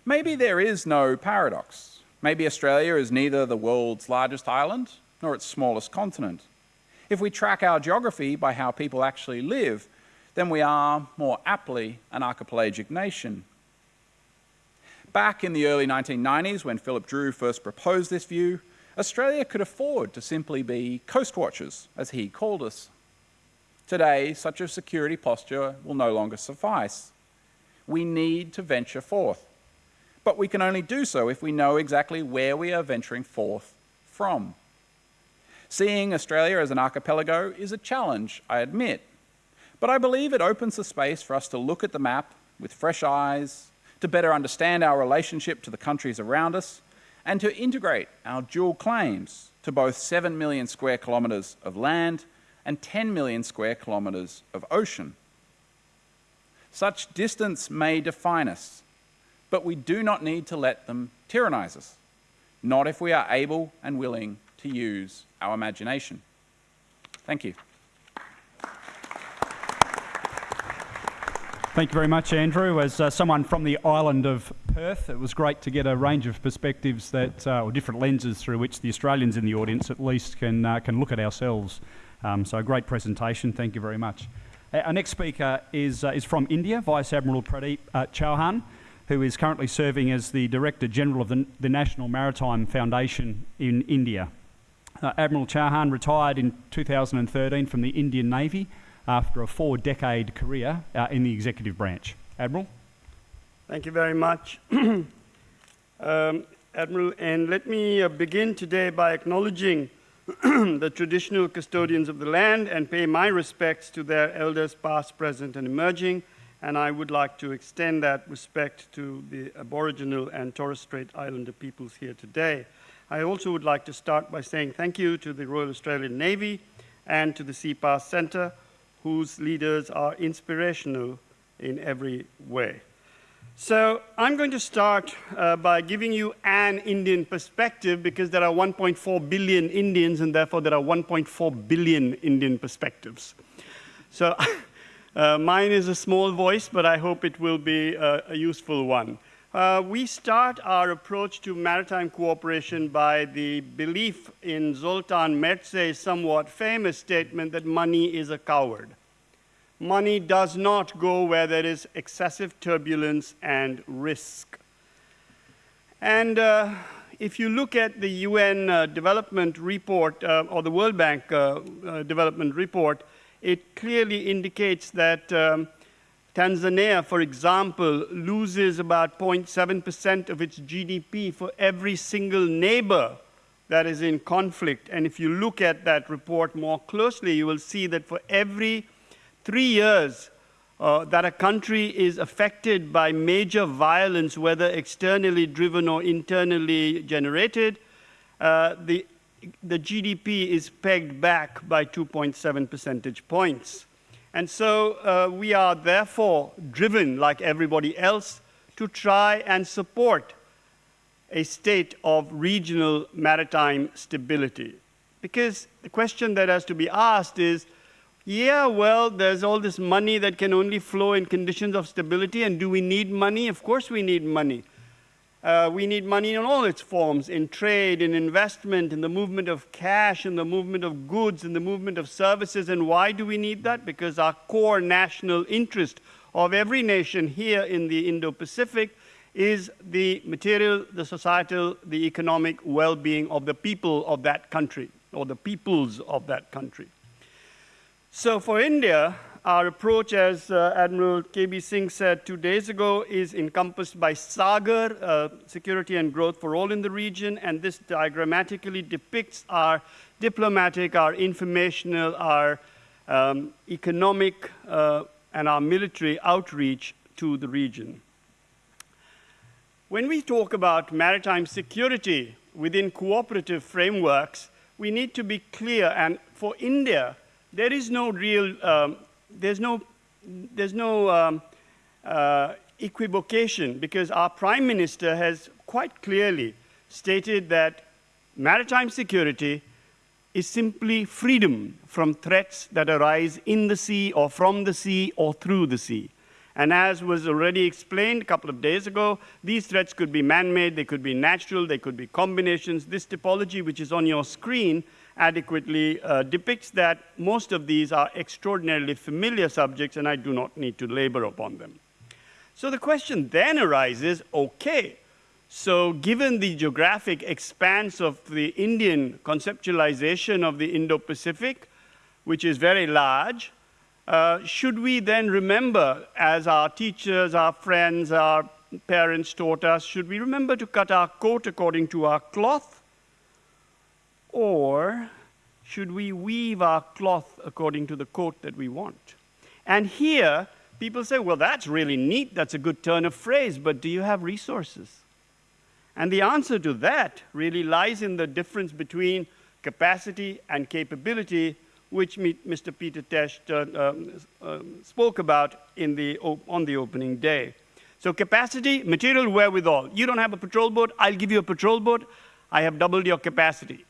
maybe there is no paradox. Maybe Australia is neither the world's largest island nor its smallest continent. If we track our geography by how people actually live, then we are more aptly an archipelagic nation. Back in the early 1990s, when Philip Drew first proposed this view, Australia could afford to simply be coast watchers, as he called us. Today, such a security posture will no longer suffice. We need to venture forth, but we can only do so if we know exactly where we are venturing forth from. Seeing Australia as an archipelago is a challenge, I admit, but I believe it opens the space for us to look at the map with fresh eyes, to better understand our relationship to the countries around us, and to integrate our dual claims to both 7 million square kilometres of land and 10 million square kilometres of ocean. Such distance may define us, but we do not need to let them tyrannise us, not if we are able and willing to use our imagination. Thank you.
Thank you very much, Andrew. As uh, someone from the island of Perth, it was great to get a range of perspectives that, uh, or different lenses through which the Australians in the audience at least can, uh, can look at ourselves. Um, so, a great presentation. Thank you very much. Our next speaker is, uh, is from India, Vice Admiral Pradeep uh, Chauhan, who is currently serving as the Director General of the, the National Maritime Foundation in India. Uh, Admiral Chauhan retired in 2013 from the Indian Navy after a four decade career uh, in the executive branch. Admiral?
Thank you very much. um, Admiral, and let me uh, begin today by acknowledging the traditional custodians of the land and pay my respects to their elders past, present, and emerging. And I would like to extend that respect to the Aboriginal and Torres Strait Islander peoples here today. I also would like to start by saying thank you to the Royal Australian Navy and to the Sea CPAS Centre whose leaders are inspirational in every way. So I'm going to start uh, by giving you an Indian perspective because there are 1.4 billion Indians and therefore there are 1.4 billion Indian perspectives. So uh, mine is a small voice, but I hope it will be uh, a useful one. Uh, we start our approach to maritime cooperation by the belief in Zoltan Mertze's somewhat famous statement that money is a coward. Money does not go where there is excessive turbulence and risk. And uh, if you look at the UN uh, development report uh, or the World Bank uh, uh, development report, it clearly indicates that um, Tanzania, for example, loses about 0.7% of its GDP for every single neighbor that is in conflict. And if you look at that report more closely, you will see that for every three years uh, that a country is affected by major violence, whether externally driven or internally generated, uh, the, the GDP is pegged back by 2.7 percentage points. And so uh, we are therefore driven, like everybody else, to try and support a state of regional maritime stability. Because the question that has to be asked is, yeah, well, there's all this money that can only flow in conditions of stability, and do we need money? Of course we need money. Uh, we need money in all its forms, in trade, in investment, in the movement of cash, in the movement of goods, in the movement of services. And why do we need that? Because our core national interest of every nation here in the Indo-Pacific is the material, the societal, the economic well-being of the people of that country, or the peoples of that country. So for India, our approach, as uh, Admiral K.B. Singh said two days ago, is encompassed by SAGAR, uh, security and growth for all in the region, and this diagrammatically depicts our diplomatic, our informational, our um, economic, uh, and our military outreach to the region. When we talk about maritime security within cooperative frameworks, we need to be clear, and for India, there is no real um, there's no, there's no um, uh, equivocation because our prime minister has quite clearly stated that maritime security is simply freedom from threats that arise in the sea or from the sea or through the sea. And as was already explained a couple of days ago, these threats could be man-made, they could be natural, they could be combinations. This typology, which is on your screen, adequately uh, depicts that most of these are extraordinarily familiar subjects and I do not need to labor upon them. So the question then arises, okay, so given the geographic expanse of the Indian conceptualization of the Indo-Pacific, which is very large, uh, should we then remember, as our teachers, our friends, our parents taught us, should we remember to cut our coat according to our cloth? Or should we weave our cloth according to the coat that we want? And here, people say, well, that's really neat, that's a good turn of phrase, but do you have resources? And the answer to that really lies in the difference between capacity and capability, which Mr. Peter Tesch uh, uh, spoke about in the, on the opening day. So capacity, material wherewithal. You don't have a patrol boat, I'll give you a patrol boat. I have doubled your capacity.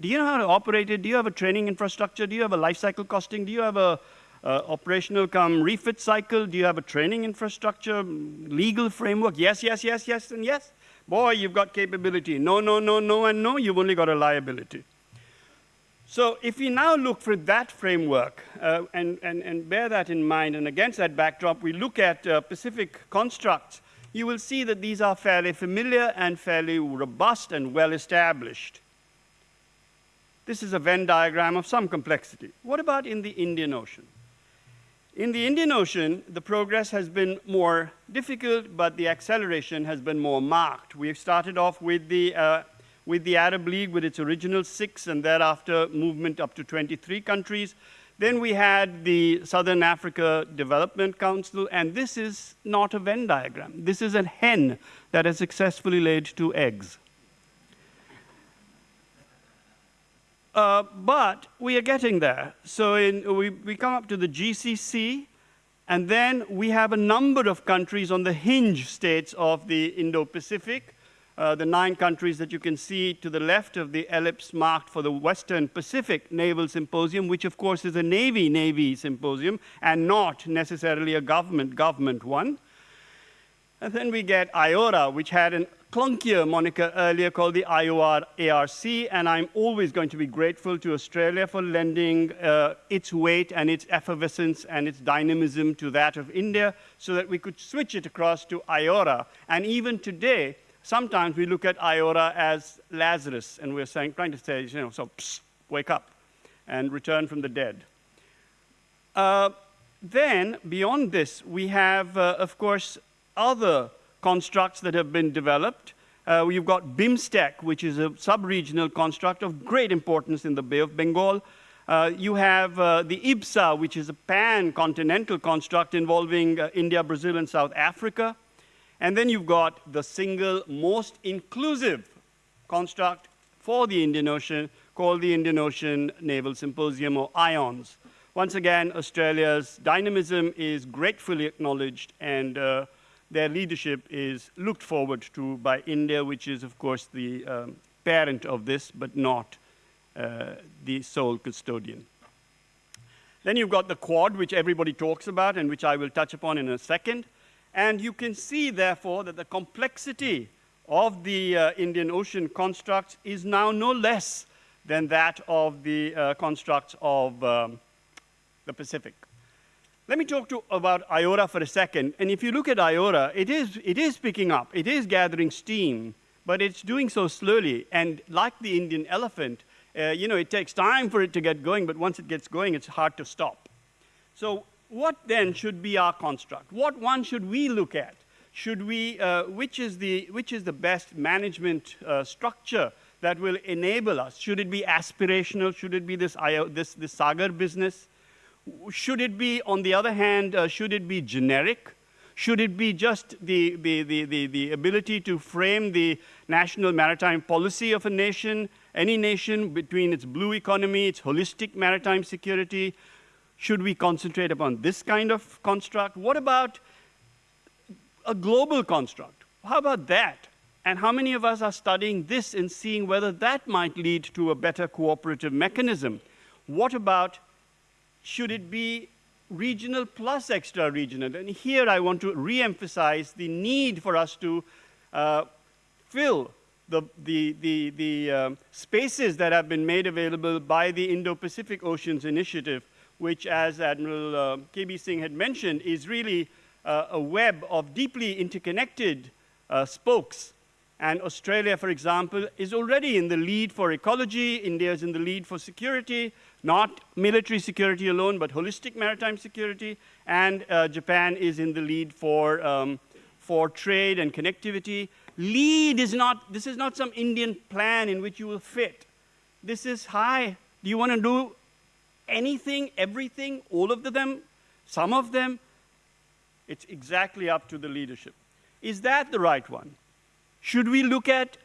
Do you know how to operate it? Do you have a training infrastructure? Do you have a life cycle costing? Do you have a uh, operational come refit cycle? Do you have a training infrastructure, legal framework? Yes, yes, yes, yes, and yes. Boy, you've got capability. No, no, no, no, and no, you've only got a liability. So if we now look for that framework uh, and, and, and bear that in mind, and against that backdrop, we look at uh, Pacific constructs, you will see that these are fairly familiar and fairly robust and well established. This is a Venn diagram of some complexity. What about in the Indian Ocean? In the Indian Ocean, the progress has been more difficult, but the acceleration has been more marked. We've started off with the uh, with the Arab League with its original six and thereafter movement up to 23 countries. Then we had the Southern Africa Development Council, and this is not a Venn diagram. This is a hen that has successfully laid two eggs. Uh, but we are getting there. So in, we, we come up to the GCC, and then we have a number of countries on the hinge states of the Indo-Pacific, uh, the nine countries that you can see to the left of the ellipse marked for the Western Pacific Naval Symposium, which of course is a Navy-Navy symposium and not necessarily a government-government one. And then we get IORA, which had a clunkier moniker earlier called the IOR ARC, and I'm always going to be grateful to Australia for lending uh, its weight and its effervescence and its dynamism to that of India so that we could switch it across to IORA. And even today, Sometimes we look at Iora as Lazarus, and we're saying, trying to say, you know, so psst, wake up and return from the dead. Uh, then, beyond this, we have, uh, of course, other constructs that have been developed. Uh, we've got BIMSTEC, which is a sub-regional construct of great importance in the Bay of Bengal. Uh, you have uh, the IBSA, which is a pan-continental construct involving uh, India, Brazil, and South Africa. And then you've got the single most inclusive construct for the Indian Ocean called the Indian Ocean Naval Symposium or IONS. Once again, Australia's dynamism is gratefully acknowledged and uh, their leadership is looked forward to by India, which is, of course, the um, parent of this, but not uh, the sole custodian. Then you've got the Quad, which everybody talks about and which I will touch upon in a second. And you can see, therefore, that the complexity of the uh, Indian Ocean constructs is now no less than that of the uh, constructs of um, the Pacific. Let me talk to, about IORA for a second. And if you look at IORA, it is, it is picking up, it is gathering steam, but it's doing so slowly. And like the Indian elephant, uh, you know, it takes time for it to get going, but once it gets going, it's hard to stop. So what then should be our construct? What one should we look at? Should we, uh, which, is the, which is the best management uh, structure that will enable us? Should it be aspirational? Should it be this, this, this Sagar business? Should it be, on the other hand, uh, should it be generic? Should it be just the, the, the, the, the ability to frame the national maritime policy of a nation, any nation between its blue economy, its holistic maritime security, should we concentrate upon this kind of construct? What about a global construct? How about that? And how many of us are studying this and seeing whether that might lead to a better cooperative mechanism? What about, should it be regional plus extra regional? And here I want to re-emphasize the need for us to uh, fill the, the, the, the um, spaces that have been made available by the Indo-Pacific Oceans Initiative, which, as Admiral uh, KB Singh had mentioned, is really uh, a web of deeply interconnected uh, spokes. And Australia, for example, is already in the lead for ecology. India is in the lead for security, not military security alone, but holistic maritime security. And uh, Japan is in the lead for, um, for trade and connectivity. Lead is not, this is not some Indian plan in which you will fit. This is, hi, do you want to do anything, everything, all of them, some of them? It's exactly up to the leadership. Is that the right one? Should we look at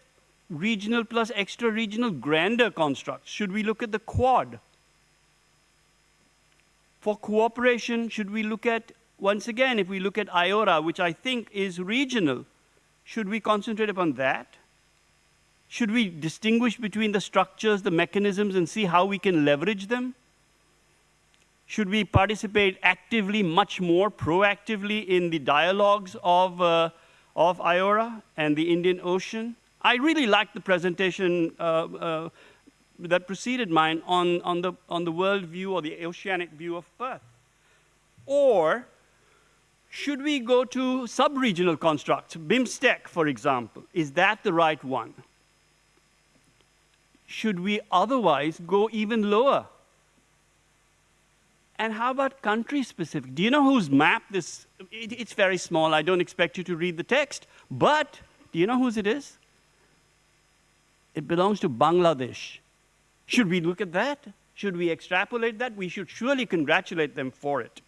regional plus extra-regional grander constructs? Should we look at the Quad? For cooperation, should we look at, once again, if we look at IORA, which I think is regional, should we concentrate upon that? Should we distinguish between the structures, the mechanisms, and see how we can leverage them? Should we participate actively, much more proactively in the dialogues of, uh, of IORA and the Indian Ocean? I really liked the presentation uh, uh, that preceded mine on, on, the, on the world view or the oceanic view of Perth. Or should we go to sub-regional constructs, BIMSTEC, for example? Is that the right one? Should we otherwise go even lower? And how about country specific? Do you know whose map this? It, it's very small. I don't expect you to read the text. But do you know whose it is? It belongs to Bangladesh. Should we look at that? Should we extrapolate that? We should surely congratulate them for it.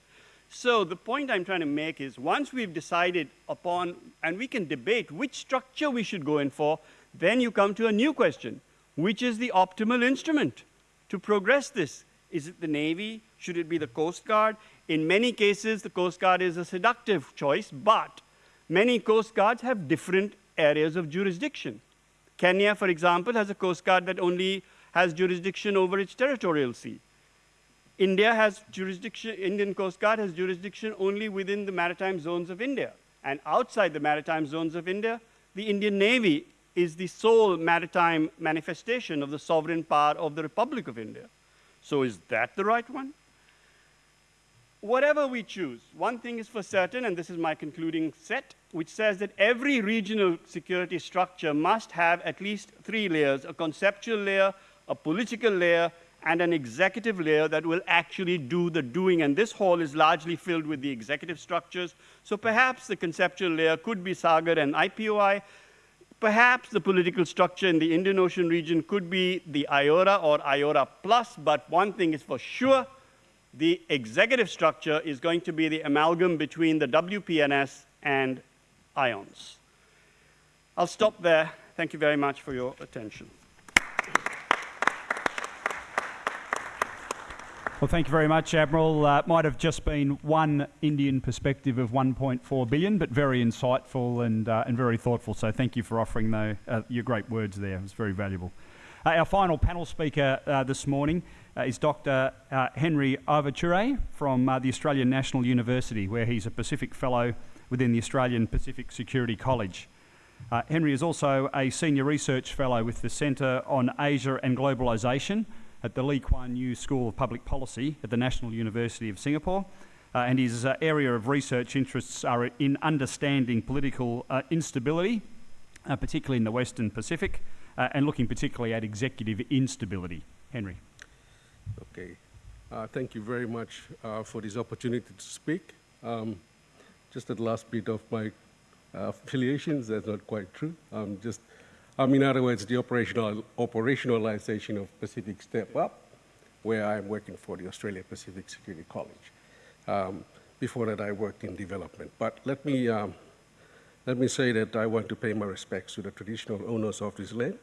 So the point I'm trying to make is once we've decided upon, and we can debate which structure we should go in for, then you come to a new question. Which is the optimal instrument to progress this? Is it the Navy? Should it be the Coast Guard? In many cases, the Coast Guard is a seductive choice, but many Coast Guards have different areas of jurisdiction. Kenya, for example, has a Coast Guard that only has jurisdiction over its territorial sea. India has jurisdiction, Indian Coast Guard has jurisdiction only within the maritime zones of India. And outside the maritime zones of India, the Indian Navy is the sole maritime manifestation of the sovereign power of the Republic of India. So is that the right one? whatever we choose, one thing is for certain, and this is my concluding set, which says that every regional security structure must have at least three layers, a conceptual layer, a political layer, and an executive layer that will actually do the doing. And this hall is largely filled with the executive structures. So perhaps the conceptual layer could be SAGAR and IPOI. Perhaps the political structure in the Indian Ocean region could be the IORA or IORA plus, but one thing is for sure, the executive structure is going to be the amalgam between the WPNS and IONS. I'll stop there. Thank you very much for your attention.
Well, thank you very much, Admiral. Uh, might have just been one Indian perspective of 1.4 billion, but very insightful and, uh, and very thoughtful. So thank you for offering the, uh, your great words there. It was very valuable. Uh, our final panel speaker uh, this morning uh, is Dr. Henry Ivarature from the Australian National University, where he's a Pacific Fellow within the Australian Pacific Security College. Henry is also a Senior Research Fellow with the Centre on Asia and Globalisation at the Lee Kuan Yew School of Public Policy at the National University of Singapore. Uh, and his uh, area of research interests are in understanding political instability, particularly in the Western Pacific, and looking particularly at executive instability. Henry.
Okay. Uh, thank you very much uh, for this opportunity to speak. Um, just at the last bit of my uh, affiliations, that's not quite true. Um, just, um, in other words, the operational, operationalization of Pacific Step Up, where I'm working for the Australia Pacific Security College. Um, before that, I worked in development. But let me, um, let me say that I want to pay my respects to the traditional owners of this land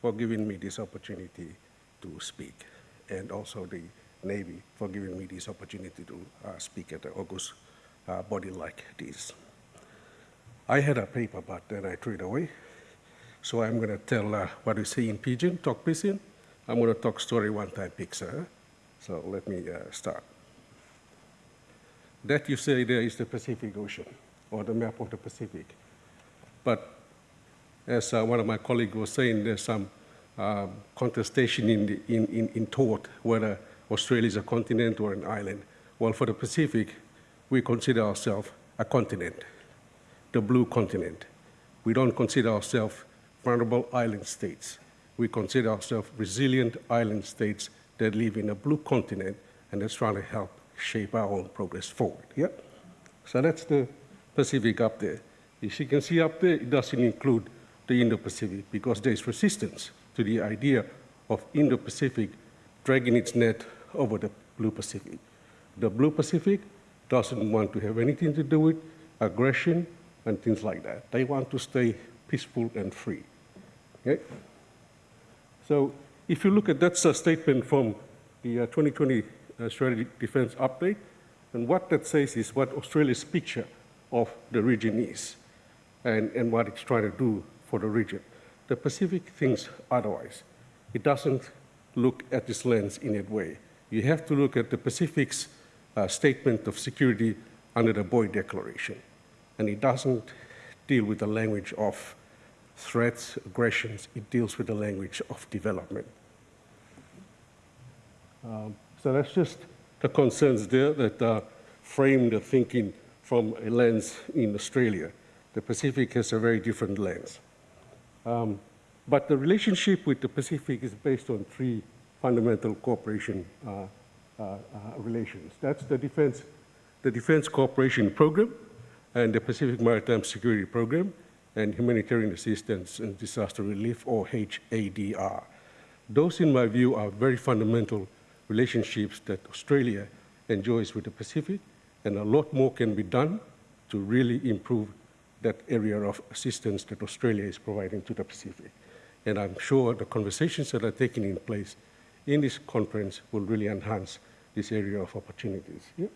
for giving me this opportunity to speak and also the Navy for giving me this opportunity to uh, speak at the August uh, body like this. I had a paper, but then I threw it away. So I'm going to tell uh, what we say in Pidgin, talk Pidgin. I'm going to talk story one time picture. So let me uh, start. That you say there is the Pacific Ocean, or the map of the Pacific. But as uh, one of my colleagues was saying, there's some um, contestation in, the, in, in, in thought whether Australia is a continent or an island. Well, for the Pacific, we consider ourselves a continent, the blue continent. We don't consider ourselves vulnerable island states. We consider ourselves resilient island states that live in a blue continent and that's trying to help shape our own progress forward. Yeah? So that's the Pacific up there. As you can see up there, it doesn't include the Indo-Pacific because there's resistance to the idea of Indo-Pacific dragging its net over the Blue Pacific. The Blue Pacific doesn't want to have anything to do with aggression and things like that. They want to stay peaceful and free. Okay? So if you look at that uh, statement from the uh, 2020 uh, Strategic Defense Update, and what that says is what Australia's picture of the region is and, and what it's trying to do for the region. The Pacific thinks otherwise. It doesn't look at this lens in that way. You have to look at the Pacific's uh, statement of security under the Boe Declaration. And it doesn't deal with the language of threats, aggressions, it deals with the language of development. Um, so that's just the concerns there that uh, frame the thinking from a lens in Australia. The Pacific has a very different lens. Um, but the relationship with the Pacific is based on three fundamental cooperation uh, uh, uh, relations. That's the defense, the Defense Cooperation Program and the Pacific Maritime Security Program and Humanitarian Assistance and Disaster Relief, or HADR. Those, in my view, are very fundamental relationships that Australia enjoys with the Pacific, and a lot more can be done to really improve that area of assistance that Australia is providing to the Pacific. And I'm sure the conversations that are taking in place in this conference will really enhance this area of opportunities. Yeah.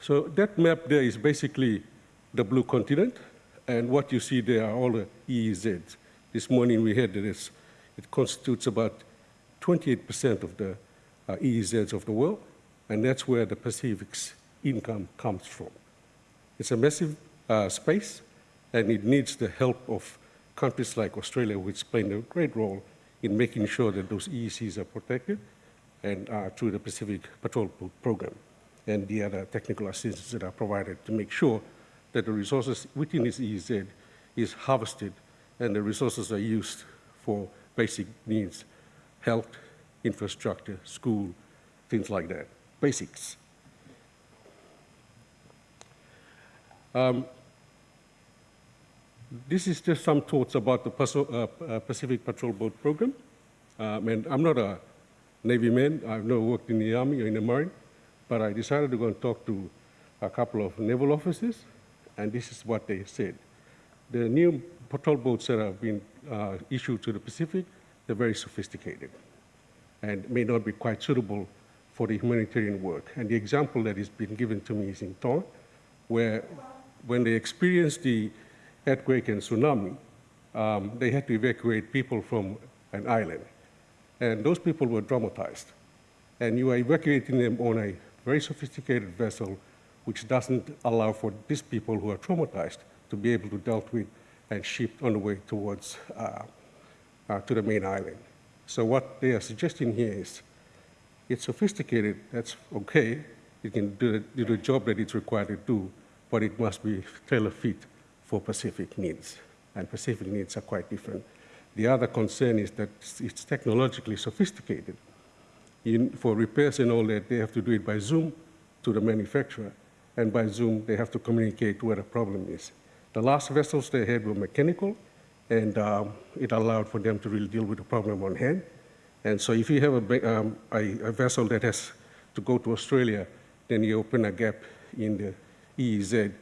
So that map there is basically the blue continent, and what you see there are all the EEZs. This morning we heard that it constitutes about 28% of the uh, EEZs of the world, and that's where the Pacific's income comes from. It's a massive uh, space, and it needs the help of countries like Australia, which play a great role in making sure that those EEZs are protected and uh, through the Pacific Patrol Program and the other technical assistance that are provided to make sure that the resources within this EEZ is harvested and the resources are used for basic needs, health, infrastructure, school, things like that, basics. Um, this is just some thoughts about the uh, uh, Pacific Patrol Boat Program. Um, and I'm not a Navy man. I've never worked in the Army or in the Marine. But I decided to go and talk to a couple of naval officers, and this is what they said. The new patrol boats that have been uh, issued to the Pacific, they're very sophisticated and may not be quite suitable for the humanitarian work. And the example that has been given to me is in Tonga, where when they experienced the earthquake and tsunami, um, they had to evacuate people from an island. And those people were traumatized. And you are evacuating them on a very sophisticated vessel which doesn't allow for these people who are traumatized to be able to dealt with and shipped on the way towards uh, uh, to the main island. So what they are suggesting here is it's sophisticated, that's okay, it can do the, do the job that it's required to do, but it must be tailor-fit for Pacific needs, and Pacific needs are quite different. The other concern is that it's technologically sophisticated. In, for repairs and all that, they have to do it by Zoom to the manufacturer, and by Zoom, they have to communicate where the problem is. The last vessels they had were mechanical, and um, it allowed for them to really deal with the problem on hand. And so if you have a, um, a, a vessel that has to go to Australia, then you open a gap in the EEZ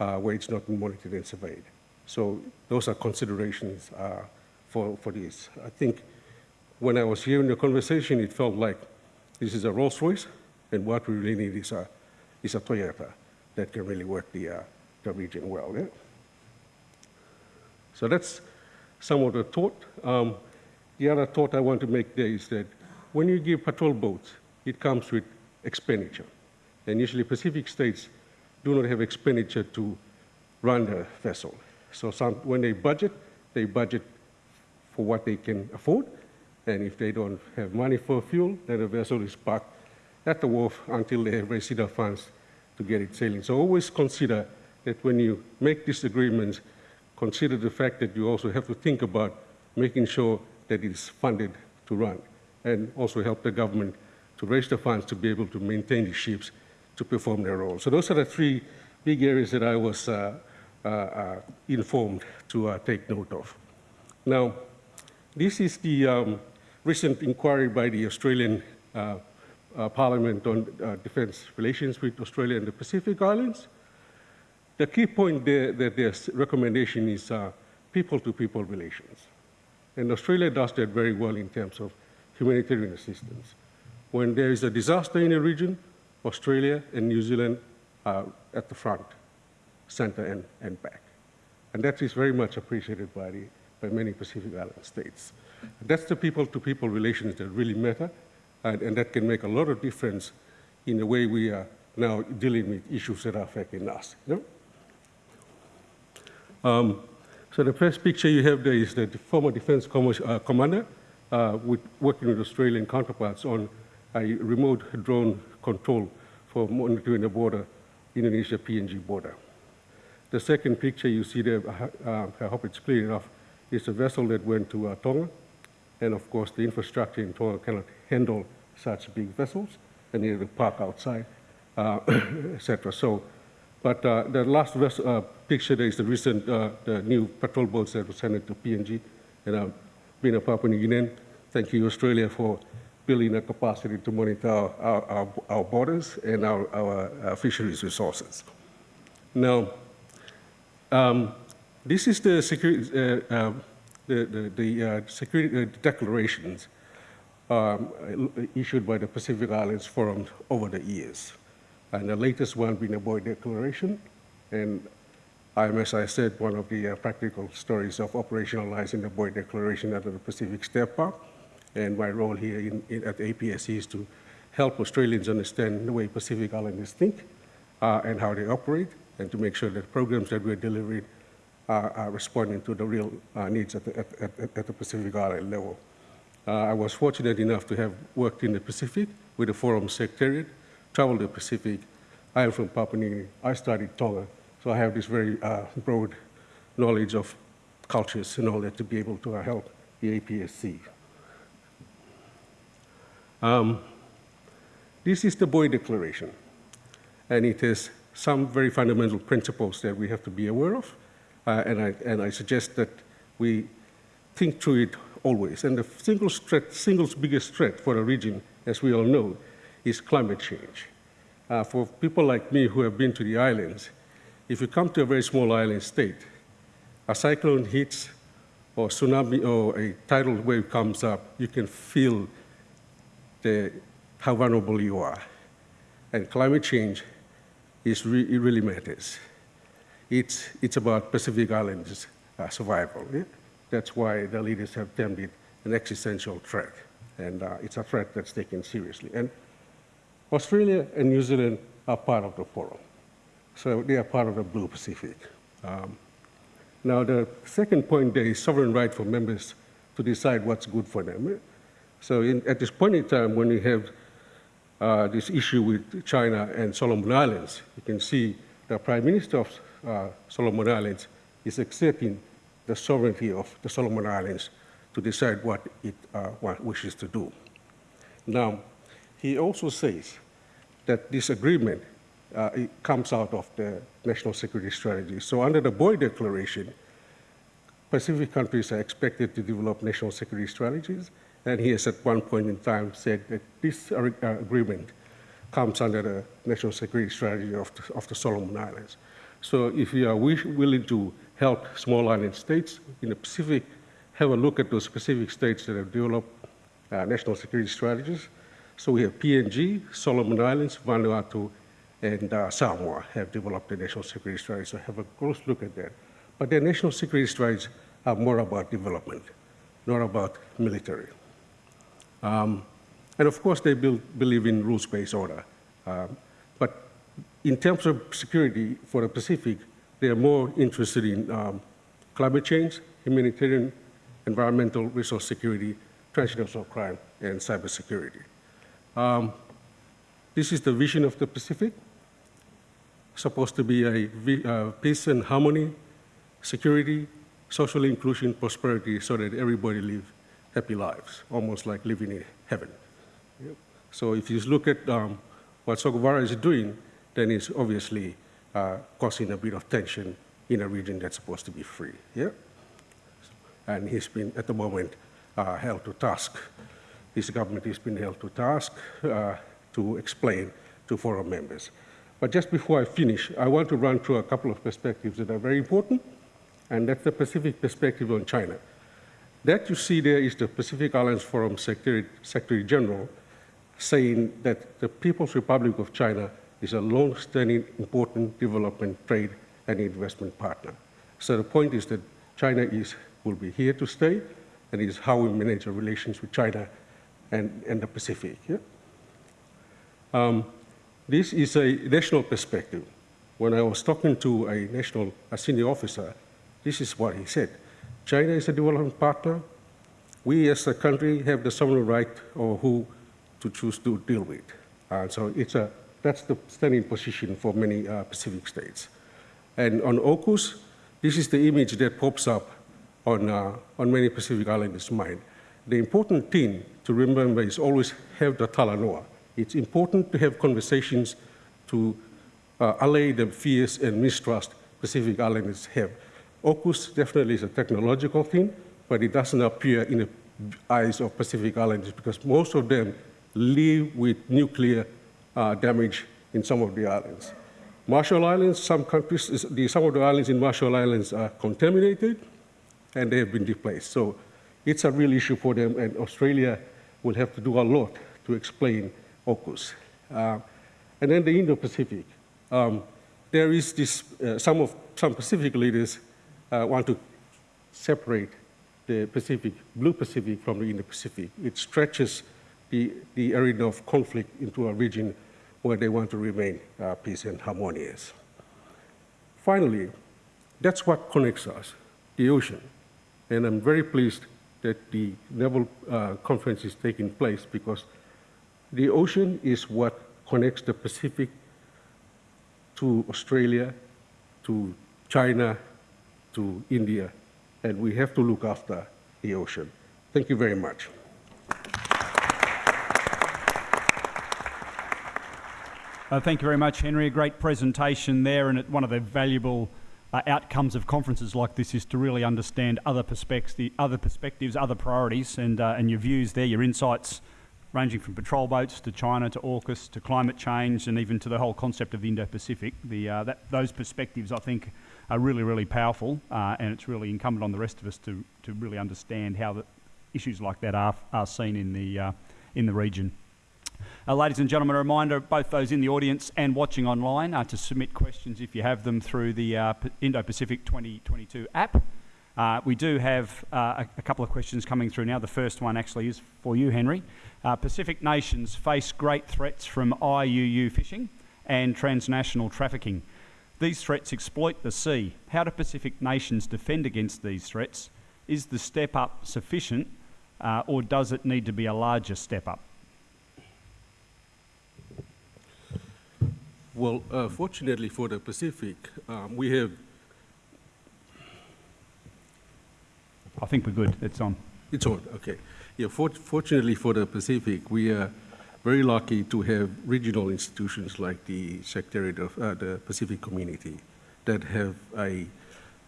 uh, where it's not monitored and surveyed. So those are considerations uh, for, for this. I think when I was hearing the conversation, it felt like this is a Rolls Royce, and what we really need is a, is a Toyota that can really work the, uh, the region well. Yeah? So that's some of the thought. Um, the other thought I want to make there is that when you give patrol boats, it comes with expenditure. And usually Pacific states do not have expenditure to run the vessel. So some, when they budget, they budget for what they can afford. And if they don't have money for fuel, then the vessel is parked at the wharf until they have raised funds to get it sailing. So always consider that when you make these agreements, consider the fact that you also have to think about making sure that it is funded to run and also help the government to raise the funds to be able to maintain the ships to perform their role. So those are the three big areas that I was uh, uh, uh, informed to uh, take note of. Now, this is the um, recent inquiry by the Australian uh, Uh, Parliament on uh, defence relations with Australia and the Pacific Islands. The key point there that their recommendation is uh, people-to-people -people relations. And Australia does that very well in terms of humanitarian assistance. When there is a disaster in a region, Australia and New Zealand are at the front, center and, and back. And that is very much appreciated by, the, by many Pacific Island states. That's the people-to-people -people relations that really matter, and, and, that can make a lot of difference in the way we are now dealing with issues that are affecting us. You know? um, so the first picture you have there is the former defense uh, commander uh, with, working with Australian counterparts on a remote drone control for monitoring the border, Indonesia PNG border. The second picture you see there, uh, I hope it's clear enough, is a vessel that went to uh, Tonga. And of course, the infrastructure in Tonga cannot handle such big vessels and needed to park outside, uh, etc. So, but uh, the last vessel, uh, picture there is the recent, uh, the new patrol boats that were sent to PNG. And uh, being a Papua New Guinean, thank you Australia for building a capacity to monitor our, our, our borders and our, our, our, fisheries resources. Now, um, this is the security, uh, uh, the, the, the uh, security uh, declarations um, issued by the Pacific Islands Forum over the years. And the latest one being the Boe Declaration. And I'm, as I said, one of the uh, practical stories of operationalizing the Boe Declaration under the Pacific Step Up. And my role here in, in, at APSC is to help Australians understand the way Pacific Islanders think uh, and how they operate, and to make sure that programs that we're delivering are, are responding to the real uh, needs at the, at, at, at the, Pacific Island level. Uh, I was fortunate enough to have worked in the Pacific with the Forum Secretariat, traveled the Pacific. I am from Papua New Guinea. I studied Tonga, so I have this very uh, broad knowledge of cultures and all that to be able to help the APSC. Um, this is the Boe Declaration, and it has some very fundamental principles that we have to be aware of, uh, and, I, and I suggest that we think through it always. And the single, threat, single biggest threat for the region, as we all know, is climate change. Uh, for people like me who have been to the islands, if you come to a very small island state, a cyclone hits or tsunami or a tidal wave comes up, you can feel the, how vulnerable you are. And climate change is re it really matters. It's, it's about Pacific Islands uh, survival. Yeah? That's why the leaders have termed it an existential threat. And uh, it's a threat that's taken seriously. And Australia and New Zealand are part of the forum. So they are part of the Blue Pacific. Um, now, the second point there is sovereign right for members to decide what's good for them. So in, at this point in time, when we have uh, this issue with China and Solomon Islands, you can see the Prime Minister of uh, Solomon Islands is accepting the sovereignty of the Solomon Islands to decide what it uh, wishes to do. Now, he also says that this agreement uh, comes out of the national security strategy. So under the Boe Declaration, Pacific countries are expected to develop national security strategies and he has at one point in time said that this uh, agreement comes under the national security strategy of the, of the Solomon Islands. So if you are willing to help small island states in the Pacific, have a look at those specific states that have developed uh, national security strategies. So we have PNG, Solomon Islands, Vanuatu, and uh, Samoa have developed a national security strategy. So have a close look at that. But their national security strategies are more about development, not about military. Um, and of course, they build, believe in rules-based order. Um, but in terms of security for the Pacific, they are more interested in um, climate change, humanitarian, environmental, resource security, transnational crime, and cybersecurity. Um, this is the vision of the Pacific, supposed to be a uh, peace and harmony, security, social inclusion, prosperity, so that everybody live happy lives, almost like living in heaven. Yep. So if you look at um, what Sogavare is doing, then it's obviously uh, causing a bit of tension in a region that's supposed to be free. Yeah? And he's been, at the moment, uh, held to task. His government has been held to task uh, to explain to forum members. But just before I finish, I want to run through a couple of perspectives that are very important, and that's the Pacific perspective on China. That you see there is the Pacific Islands Forum Secretary, Secretary General saying that the People's Republic of China is a long-standing important development, trade, and investment partner. So the point is that China is, will be here to stay, and it is how we manage our relations with China and, and the Pacific. Yeah? Um, this is a national perspective. When I was talking to a national a senior officer, this is what he said. China is a development partner. We as a country have the sovereign right or who to choose to deal with. So it's a, that's the standing position for many uh, Pacific states. And on AUKUS, this is the image that pops up on, uh, on many Pacific Islanders' mind. The important thing to remember is always have the talanoa. It's important to have conversations to uh, allay the fears and mistrust Pacific Islanders have. AUKUS definitely is a technological thing, but it doesn't appear in the eyes of Pacific Islanders because most of them live with nuclear uh, damage in some of the islands. Marshall Islands, some countries, the, some of the islands in Marshall Islands are contaminated and they have been displaced. So it's a real issue for them and Australia will have to do a lot to explain AUKUS. Uh, and then the Indo-Pacific. Um, there is this, uh, some of, some Pacific leaders uh, want to separate the Pacific, Blue Pacific from the Indo-Pacific. It stretches the, the arena of conflict into a region where they want to remain uh, peace and harmonious. Finally, that's what connects us, the ocean. And I'm very pleased that the Naval uh, Conference is taking place because the ocean is what connects the Pacific to Australia, to China, to India, and we have to look after the ocean. Thank you very much.
Uh, thank you very much, Henry. A great presentation there, and one of the valuable uh, outcomes of conferences like this is to really understand other perspectives, other perspectives, other priorities, and uh, and your views there, your insights, ranging from patrol boats to China to AUKUS to climate change, and even to the whole concept of the Indo-Pacific. The uh, that, those perspectives, I think, are really really powerful, uh, and it's really incumbent on the rest of us to to really understand how the issues like that are are seen in the uh, in the region. Uh, ladies and gentlemen, a reminder, both those in the audience and watching online, uh, to submit questions if you have them through the uh, Indo-Pacific 2022 app. Uh, we do have uh, a, a, couple of questions coming through now. The first one actually is for you, Henry. Uh, Pacific nations face great threats from IUU fishing and transnational trafficking. These threats exploit the sea. How do Pacific nations defend against these threats? Is the step up sufficient or does it need to be a larger step up?
Well, uh, fortunately for the Pacific, um, we have.
I think we're good. It's on.
It's on. Okay. Yeah. For, fortunately for the Pacific, we are very lucky to have regional institutions like the Secretariat of uh, the Pacific Community that have a,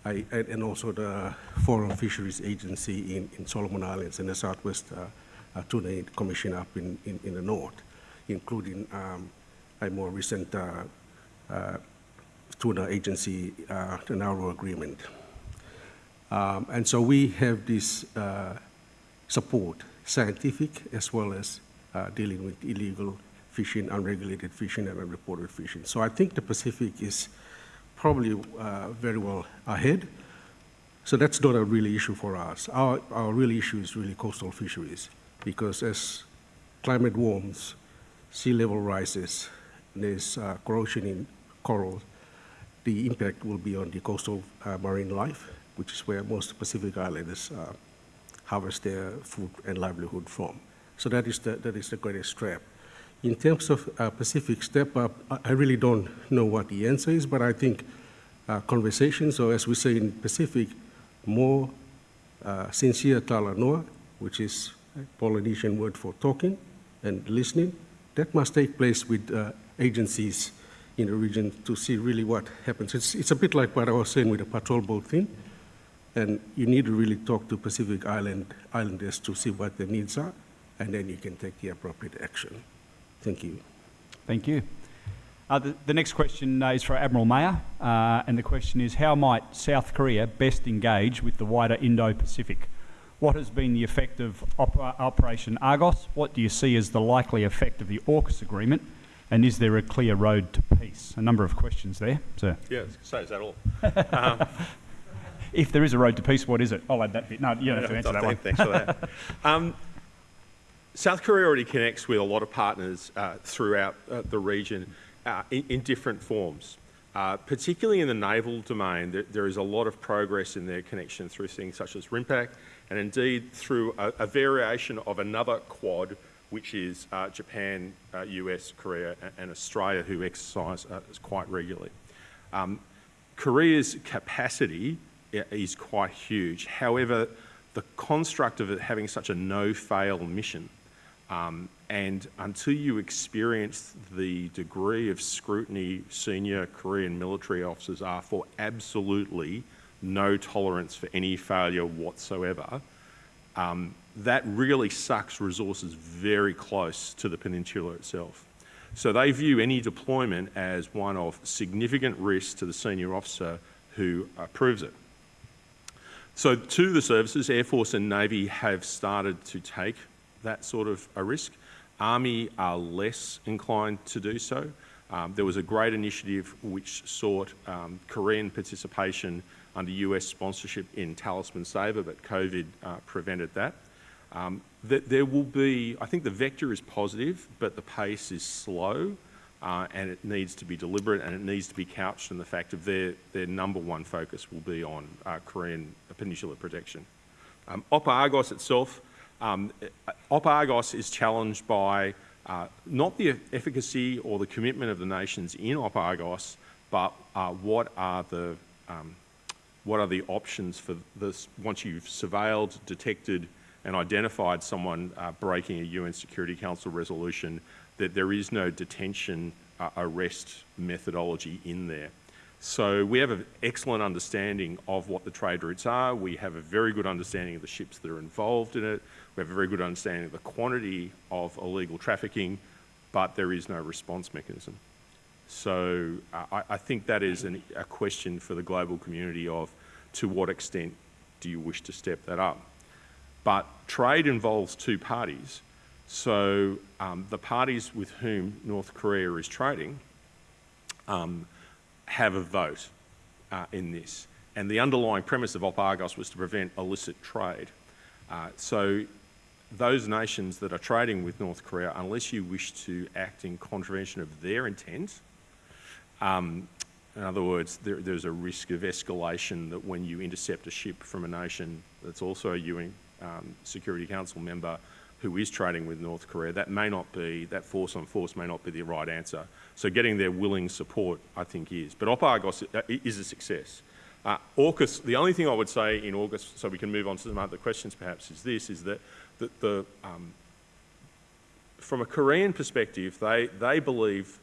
a, and also the Forum Fisheries Agency in, in Solomon Islands and the Southwest uh, uh, Tuna Commission up in, in, in the north, including um, a more recent uh, uh, tuna agency, uh, Nauru Agreement. Um, and so we have this support, scientific as well as dealing with illegal fishing, unregulated fishing, and unreported fishing. So I think the Pacific is probably very well ahead. So that's not a really issue for us. Our, our real issue is really coastal fisheries because as climate warms, sea level rises, there's corrosion in coral, the impact will be on the coastal uh, marine life which is where most Pacific Islanders uh, harvest their food and livelihood from. So that is the, that is the greatest threat. In terms of uh, Pacific step up, I really don't know what the answer is, but I think uh, conversations, or as we say in Pacific, more uh, sincere talanoa, which is a Polynesian word for talking and listening, that must take place with uh, agencies in the region to see really what happens. It's, it's a bit like what I was saying with the patrol boat thing, and you need to really talk to Pacific Island Islanders to see what their needs are, and then you can take the appropriate action. Thank you.
Thank you. Uh, the, the, next question uh, is for Admiral Mayer, uh, and the question is How might South Korea best engage with the wider Indo Pacific? What has been the effect of Operation Argos? What do you see as the likely effect of the AUKUS agreement? And is there a clear road to peace? A number of questions there, sir.
Yeah, so is that all?
um, if there is a road to peace, what is it? I'll add that bit. No, you don't have to answer that one.
Thanks for that. Um, South Korea already connects with a lot of partners uh, throughout uh, the region uh, in, in, different forms. Uh, particularly in the naval domain, there, there is a lot of progress in their connection through things such as RIMPAC, and indeed through a, a variation of another quad, which is uh, Japan, US, uh, Korea, and, Australia, who exercise quite regularly. Um, Korea's capacity is quite huge. However, the construct of having such a no-fail mission um, and until you experience the degree of scrutiny senior Korean military officers are for absolutely no tolerance for any failure whatsoever, um, that really sucks resources very close to the peninsula itself. So they view any deployment as one of significant risk to the senior officer who approves it. So to the services, Air Force and Navy have started to take that sort of a risk. Army are less inclined to do so. Um, there was a great initiative which sought um, Korean participation under US sponsorship in Talisman Sabre, but COVID uh, prevented that. Um, th there will be, I think the vector is positive, but the pace is slow uh, and it needs to be deliberate and it needs to be couched in the fact of their, their number one focus will be on uh, Korean peninsula protection. Um, OPA Argos itself, um, Op Argos is challenged by uh, not the efficacy or the commitment of the nations in Op Argos, but uh, what are the um, what are the options for this once you've surveilled, detected, and identified someone uh, breaking a UN Security Council resolution, that there is no detention uh, arrest methodology in there. So we have an excellent understanding of what the trade routes are. We have a very good understanding of the ships that are involved in it. We have a very good understanding of the quantity of illegal trafficking, but there is no response mechanism. So uh, I, I, think that is an, a question for the global community of to what extent do you wish to step that up? But trade involves two parties. So um, the parties with whom North Korea is trading um, have a vote uh, in this. And the underlying premise of Op Argos was to prevent illicit trade. Uh, so those nations that are trading with North Korea, unless you wish to act in contravention of their intent, um, in other words, there, there's a risk of escalation that when you intercept a ship from a nation that's also a UN um, Security Council member who is trading with North Korea, that may not be, that force on force may not be the right answer. So getting their willing support, I think, is. But Op Argos uh, is a success. Uh, AUKUS, the only thing I would say in AUKUS, so we can move on to some other questions perhaps, is this, is that the, the um, from a Korean perspective, they, they believe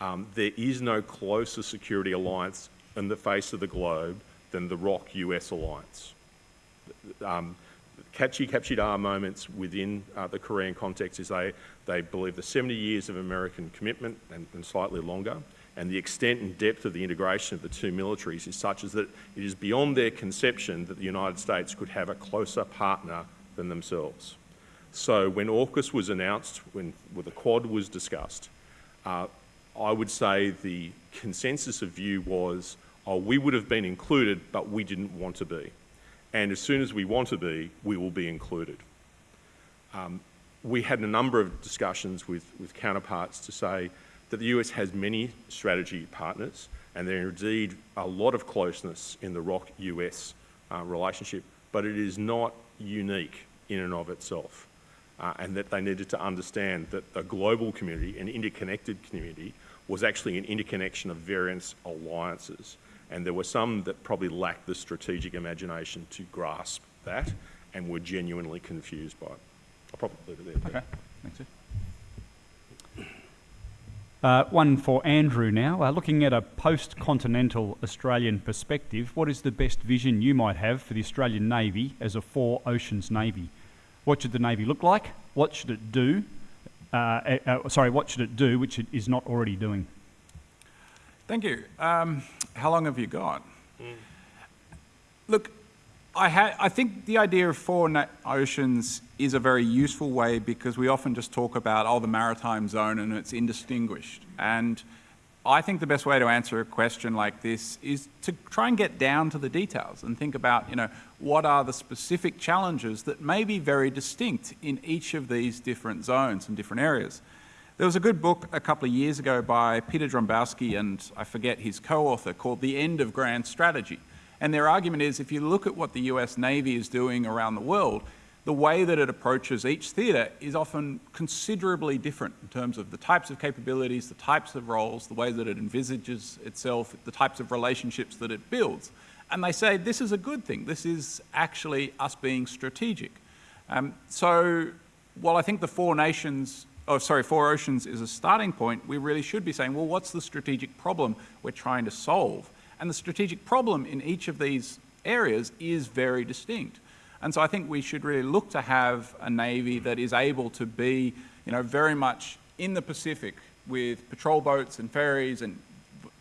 um, there is no closer security alliance in the face of the globe than the ROK US alliance. Um, catchy our moments within uh, the Korean context is they, they believe the 70 years of American commitment and, and, slightly longer and the extent and depth of the integration of the two militaries is such as that it is beyond their conception that the United States could have a closer partner than themselves. So when AUKUS was announced, when, when the Quad was discussed, uh, I would say the consensus of view was, oh, we would have been included, but we didn't want to be. And as soon as we want to be, we will be included. Um, we had a number of discussions with, with counterparts to say that the US has many strategy partners and there are indeed a lot of closeness in the ROK US uh, relationship, but it is not unique in and of itself. Uh, and that they needed to understand that the global community, an interconnected community, was actually an interconnection of various alliances. And there were some that probably lacked the strategic imagination to grasp that and were genuinely confused by it. I'll probably leave it there.
Okay, thanks.
Uh, one for Andrew now. Uh, looking at a post continental Australian perspective, what is the best vision you might have for the Australian Navy as a four oceans Navy? What should the Navy look like? What should it do? Uh, uh, sorry, what should it do which it is not already doing?
Thank you. Um, how long have you got? Look, I, ha- I think the idea of four oceans is a very useful way because we often just talk about, oh, the maritime zone and it's indistinguished. And I think the best way to answer a question like this is to try and get down to the details and think about, you know, what are the specific challenges that may be very distinct in each of these different zones and different areas. There was a good book a couple of years ago by Peter Dombrowski and I forget his co-author called The End of Grand Strategy. And their argument is if you look at what the US Navy is doing around the world, the way that it approaches each theatre is often considerably different in terms of the types of capabilities, the types of roles, the way that it envisages itself, the types of relationships that it builds. And they say this is a good thing. This is actually us being strategic. Um, so while I think the Four Nations, oh sorry, Four Oceans is a starting point, we really should be saying, well, what's the strategic problem we're trying to solve? And the strategic problem in each of these areas is very distinct. And so I think we should really look to have a Navy that is able to be, you know, very much in the Pacific with patrol boats and ferries and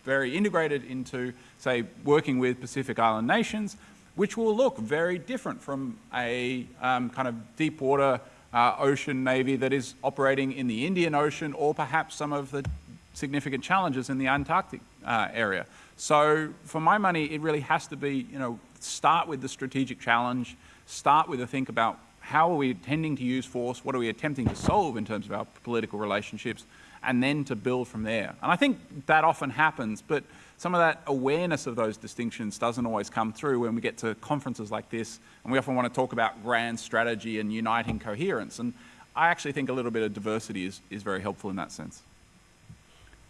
very integrated into, say, working with Pacific Island nations, which will look very different from a um, kind of deep water uh, ocean Navy that is operating in the Indian Ocean or perhaps some of the significant challenges in the Antarctic uh, area. So for my money, it really has to be, you know, start with the strategic challenge, start with a think about how are we intending to use force, what are we attempting to solve in terms of our political relationships, and then to build from there. And I think that often happens, but some of that awareness of those distinctions doesn't always come through when we get to conferences like this, and we often want to talk about grand strategy and uniting coherence. And I actually think a little bit of diversity is, is very helpful in that sense.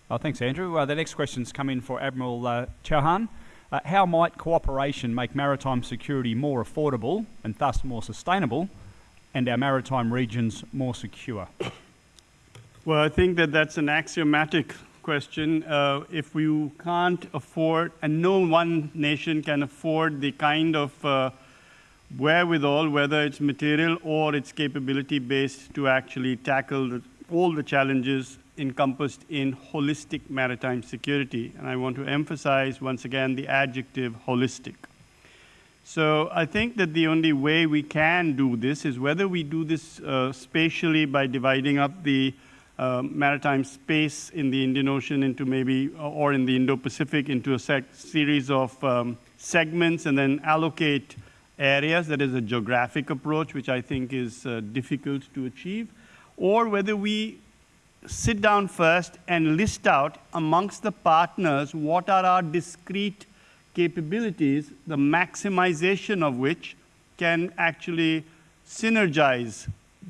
Oh, thanks, Andrew. Uh, the next question's come in for Admiral uh, Chauhan. Uh, how might cooperation make maritime security more affordable and thus more sustainable and our maritime regions more secure?
Well, I think that that's an axiomatic question. Uh, if we can't afford, and no one nation can afford the kind of uh, wherewithal, whether it's material or it's capability based, to actually tackle the, all the challenges encompassed in holistic maritime security. And I want to emphasize once again the adjective holistic. So I think that the only way we can do this is whether we do this uh, spatially by dividing up the uh, maritime space in the Indian Ocean into maybe, or in the Indo-Pacific into a series of um, segments and then allocate areas. That is a geographic approach, which I think is uh, difficult to achieve. Or whether we sit down first and list out amongst the partners what are our discrete capabilities, the maximization of which can actually synergize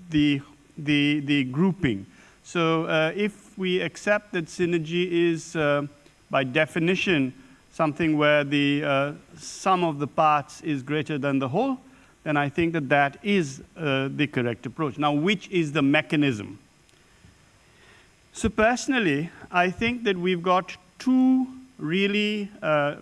the, the, the grouping. So uh, if we accept that synergy is, uh, by definition, something where the uh, sum of the parts is greater than the whole, then I think that that is uh, the correct approach. Now, which is the mechanism? So personally, I think that we've got two really uh,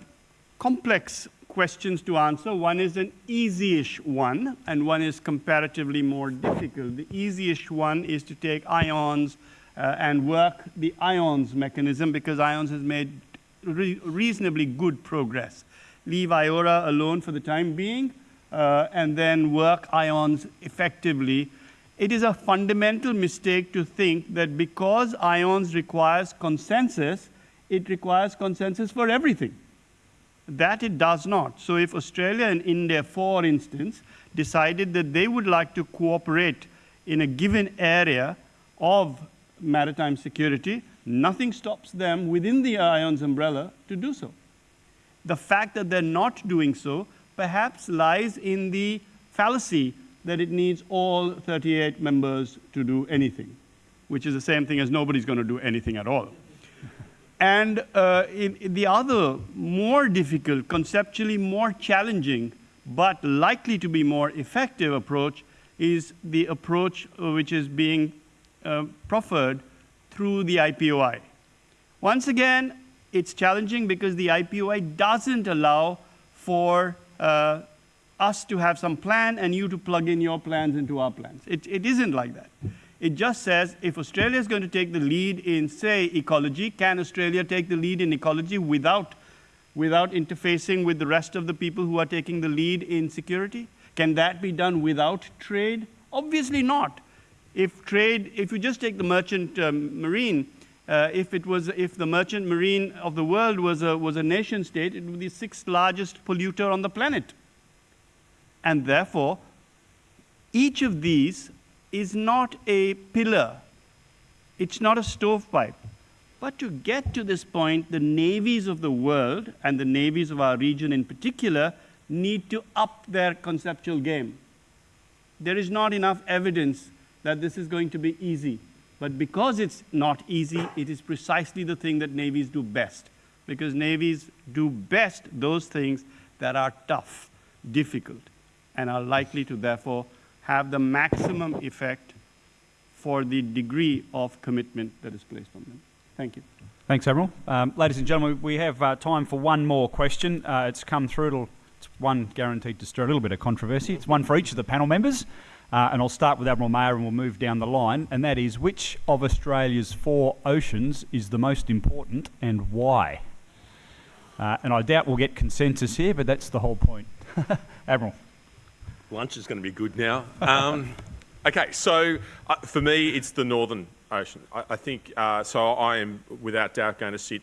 complex questions to answer. One is an easy-ish one, and one is comparatively more difficult. The easy-ish one is to take IONS uh, and work the IONS mechanism because IONS has made re reasonably good progress. Leave IORA alone for the time being, uh, and then work IONS effectively it is a fundamental mistake to think that because IONS requires consensus, it requires consensus for everything. That it does not. So if Australia and India, for instance, decided that they would like to cooperate in a given area of maritime security, nothing stops them within the IONS umbrella to do so. The fact that they're not doing so perhaps lies in the fallacy that it needs all 38 members to do anything, which is the same thing as nobody's going to do anything at all. And uh, in, in the other, more difficult, conceptually more challenging, but likely to be more effective approach is the approach uh, which is being uh, proffered through the IPOI. Once again, it's challenging because the IPOI doesn't allow for uh, us to have some plan and you to plug in your plans into our plans. It, it isn't like that. It just says if Australia is going to take the lead in, say, ecology, can Australia take the lead in ecology without, without interfacing with the rest of the people who are taking the lead in security? Can that be done without trade? Obviously not. If trade, if you just take the merchant um, marine, uh, if it was, if the merchant marine of the world was a, was a nation state, it would be the sixth largest polluter on the planet. And therefore, each of these is not a pillar. It's not a stovepipe. But to get to this point, the navies of the world, and the navies of our region in particular, need to up their conceptual game. There is not enough evidence that this is going to be easy. But because it's not easy, it is precisely the thing that navies do best. Because navies do best those things that are tough, difficult, and are likely to therefore have the maximum effect for the degree of commitment that is placed on them. Thank you.
Thanks, Admiral. Um, ladies and gentlemen, we have uh, time for one more question. Uh, it's come through. It's one guaranteed to stir a little bit of controversy. It's one for each of the panel members. Uh, and I'll start with Admiral Mayer and we'll move down the line. And that is which of Australia's four oceans is the most important and why? Uh, and I doubt we'll get consensus here, but that's the whole point. Admiral.
Lunch is going to be good now. Um, okay, so uh, for me, it's the Northern Ocean. I, I think, uh, so I am without doubt going to sit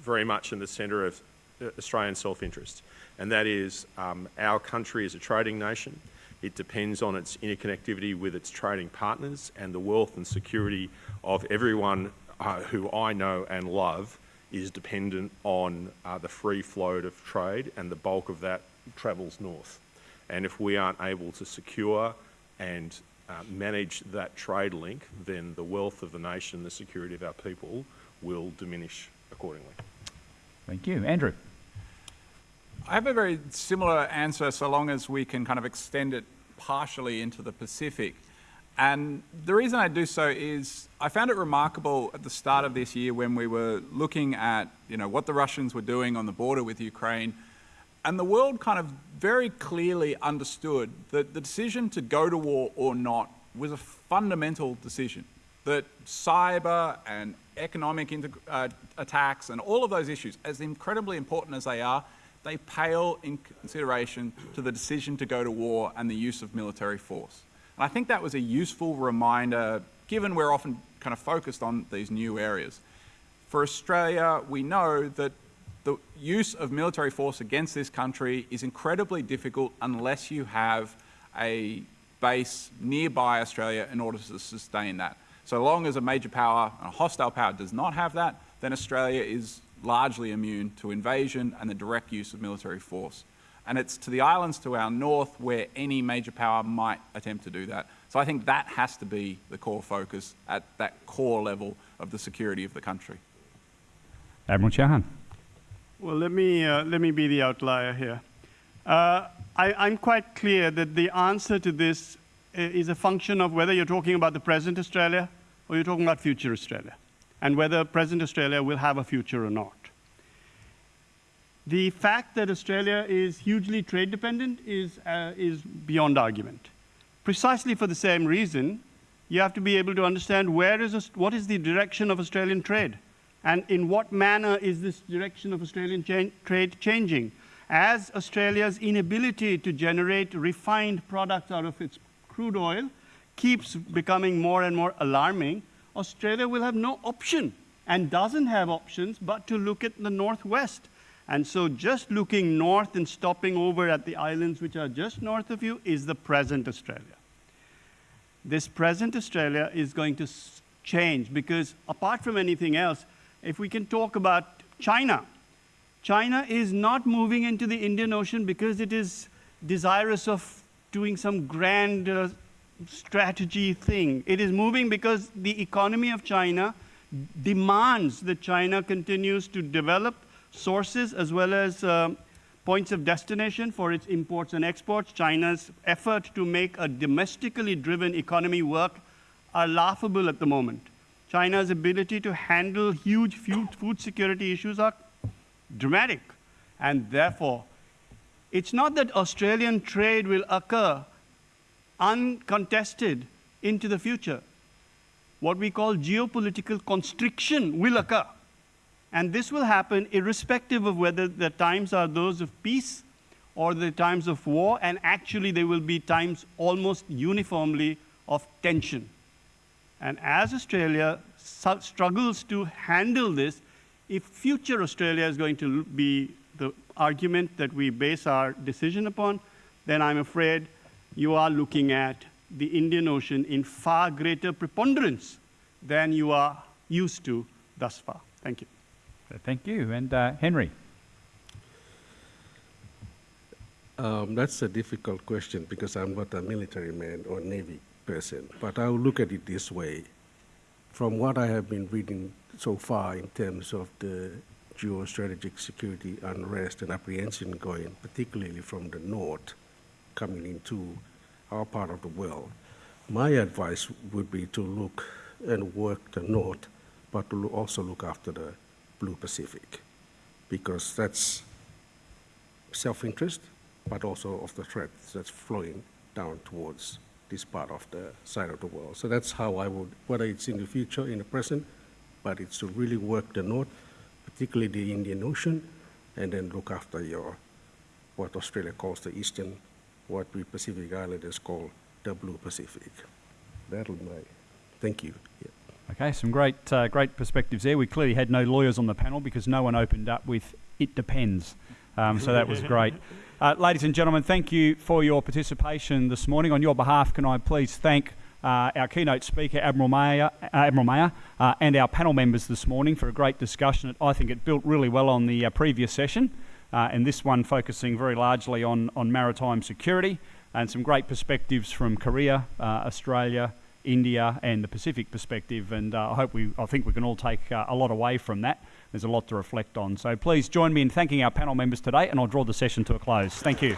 very much in the centre of uh, Australian self-interest. And that is um, our country is a trading nation. It depends on its interconnectivity with its trading partners and the wealth and security of everyone uh, who I know and love is dependent on uh, the free flow of trade and the bulk of that travels north. And if we aren't able to secure and uh, manage that trade link, then the wealth of the nation, the security of our people will diminish accordingly.
Thank you. Andrew.
I have a very similar answer so long as we can kind of extend it partially into the Pacific. And the reason I do so is I found it remarkable at the start of this year when we were looking at you know, what the Russians were doing on the border with Ukraine and the world kind of very clearly understood that the decision to go to war or not was a fundamental decision. That cyber and economic uh, attacks and all of those issues, as incredibly important as they are, they pale in consideration to the decision to go to war and the use of military force. And I think that was a useful reminder, given we're often kind of focused on these new areas. For Australia, we know that the use of military force against this country is incredibly difficult unless you have a base nearby Australia in order to sustain that. So long as a major power, a hostile power, does not have that, then Australia is largely immune to invasion and the direct use of military force. And it's to the islands to our north where any major power might attempt to do that. So I think that has to be the core focus at that core level of the security of the country.
Admiral Chauhan.
Well, let me, uh, let me be the outlier here. Uh, I, am quite clear that the answer to this uh, is a function of whether you're talking about the present Australia or you're talking about future Australia, and whether present Australia will have a future or not. The fact that Australia is hugely trade dependent is, uh, is beyond argument. Precisely for the same reason, you have to be able to understand where is, what is the direction of Australian trade. And in what manner is this direction of Australian cha trade changing? As Australia's inability to generate refined products out of its crude oil keeps becoming more and more alarming, Australia will have no option and doesn't have options but to look at the northwest. And so just looking north and stopping over at the islands which are just north of you is the present Australia. This present Australia is going to change because apart from anything else, if we can talk about China, China is not moving into the Indian Ocean because it is desirous of doing some grand uh, strategy thing. It is moving because the economy of China demands that China continues to develop sources as well as um, points of destination for its imports and exports. China's effort to make a domestically driven economy work are laughable at the moment. China's ability to handle huge food security issues are dramatic. And therefore, it's not that Australian trade will occur uncontested into the future. What we call geopolitical constriction will occur. And this will happen irrespective of whether the times are those of peace or the times of war, and actually there will be times almost uniformly of tension. And as Australia struggles to handle this, if future Australia is going to be the argument that we base our decision upon, then I'm afraid you are looking at the Indian Ocean in far greater preponderance than you are used to thus far. Thank you.
Thank you. And uh, Henry?
Um, that's a difficult question because I'm not a military man or Navy person, but I'll look at it this way. From what I have been reading so far in terms of the geostrategic security unrest and apprehension going, particularly from the north, coming into our part of the world, my advice would be to look and work the north, but to also look after the blue Pacific, because that's self-interest, but also of the threat that's flowing down towards this part of the side of the world. So that's how I would, whether it's in the future, in the present, but it's to really work the north, particularly the Indian Ocean, and then look after your, what Australia calls the eastern, what we Pacific Islanders call the blue Pacific. That'll be my, thank you. Yeah.
Okay, some great, uh, great perspectives there. We clearly had no lawyers on the panel because no one opened up with "it depends," um, so that was great. Uh, ladies and gentlemen, thank you for your participation this morning. On your behalf, can I please thank uh, our keynote speaker, Admiral Mayer, uh, Admiral Mayer uh, and our panel members this morning for a great discussion. I think it built really well on the uh, previous session, uh, and this one focusing very largely on, on maritime security and some great perspectives from Korea, Australia, India, and the Pacific perspective. And I hope we, I think we can all take a lot away from that. There's a lot to reflect on. So please join me in thanking our panel members today, and I'll draw the session to a close. Thank you.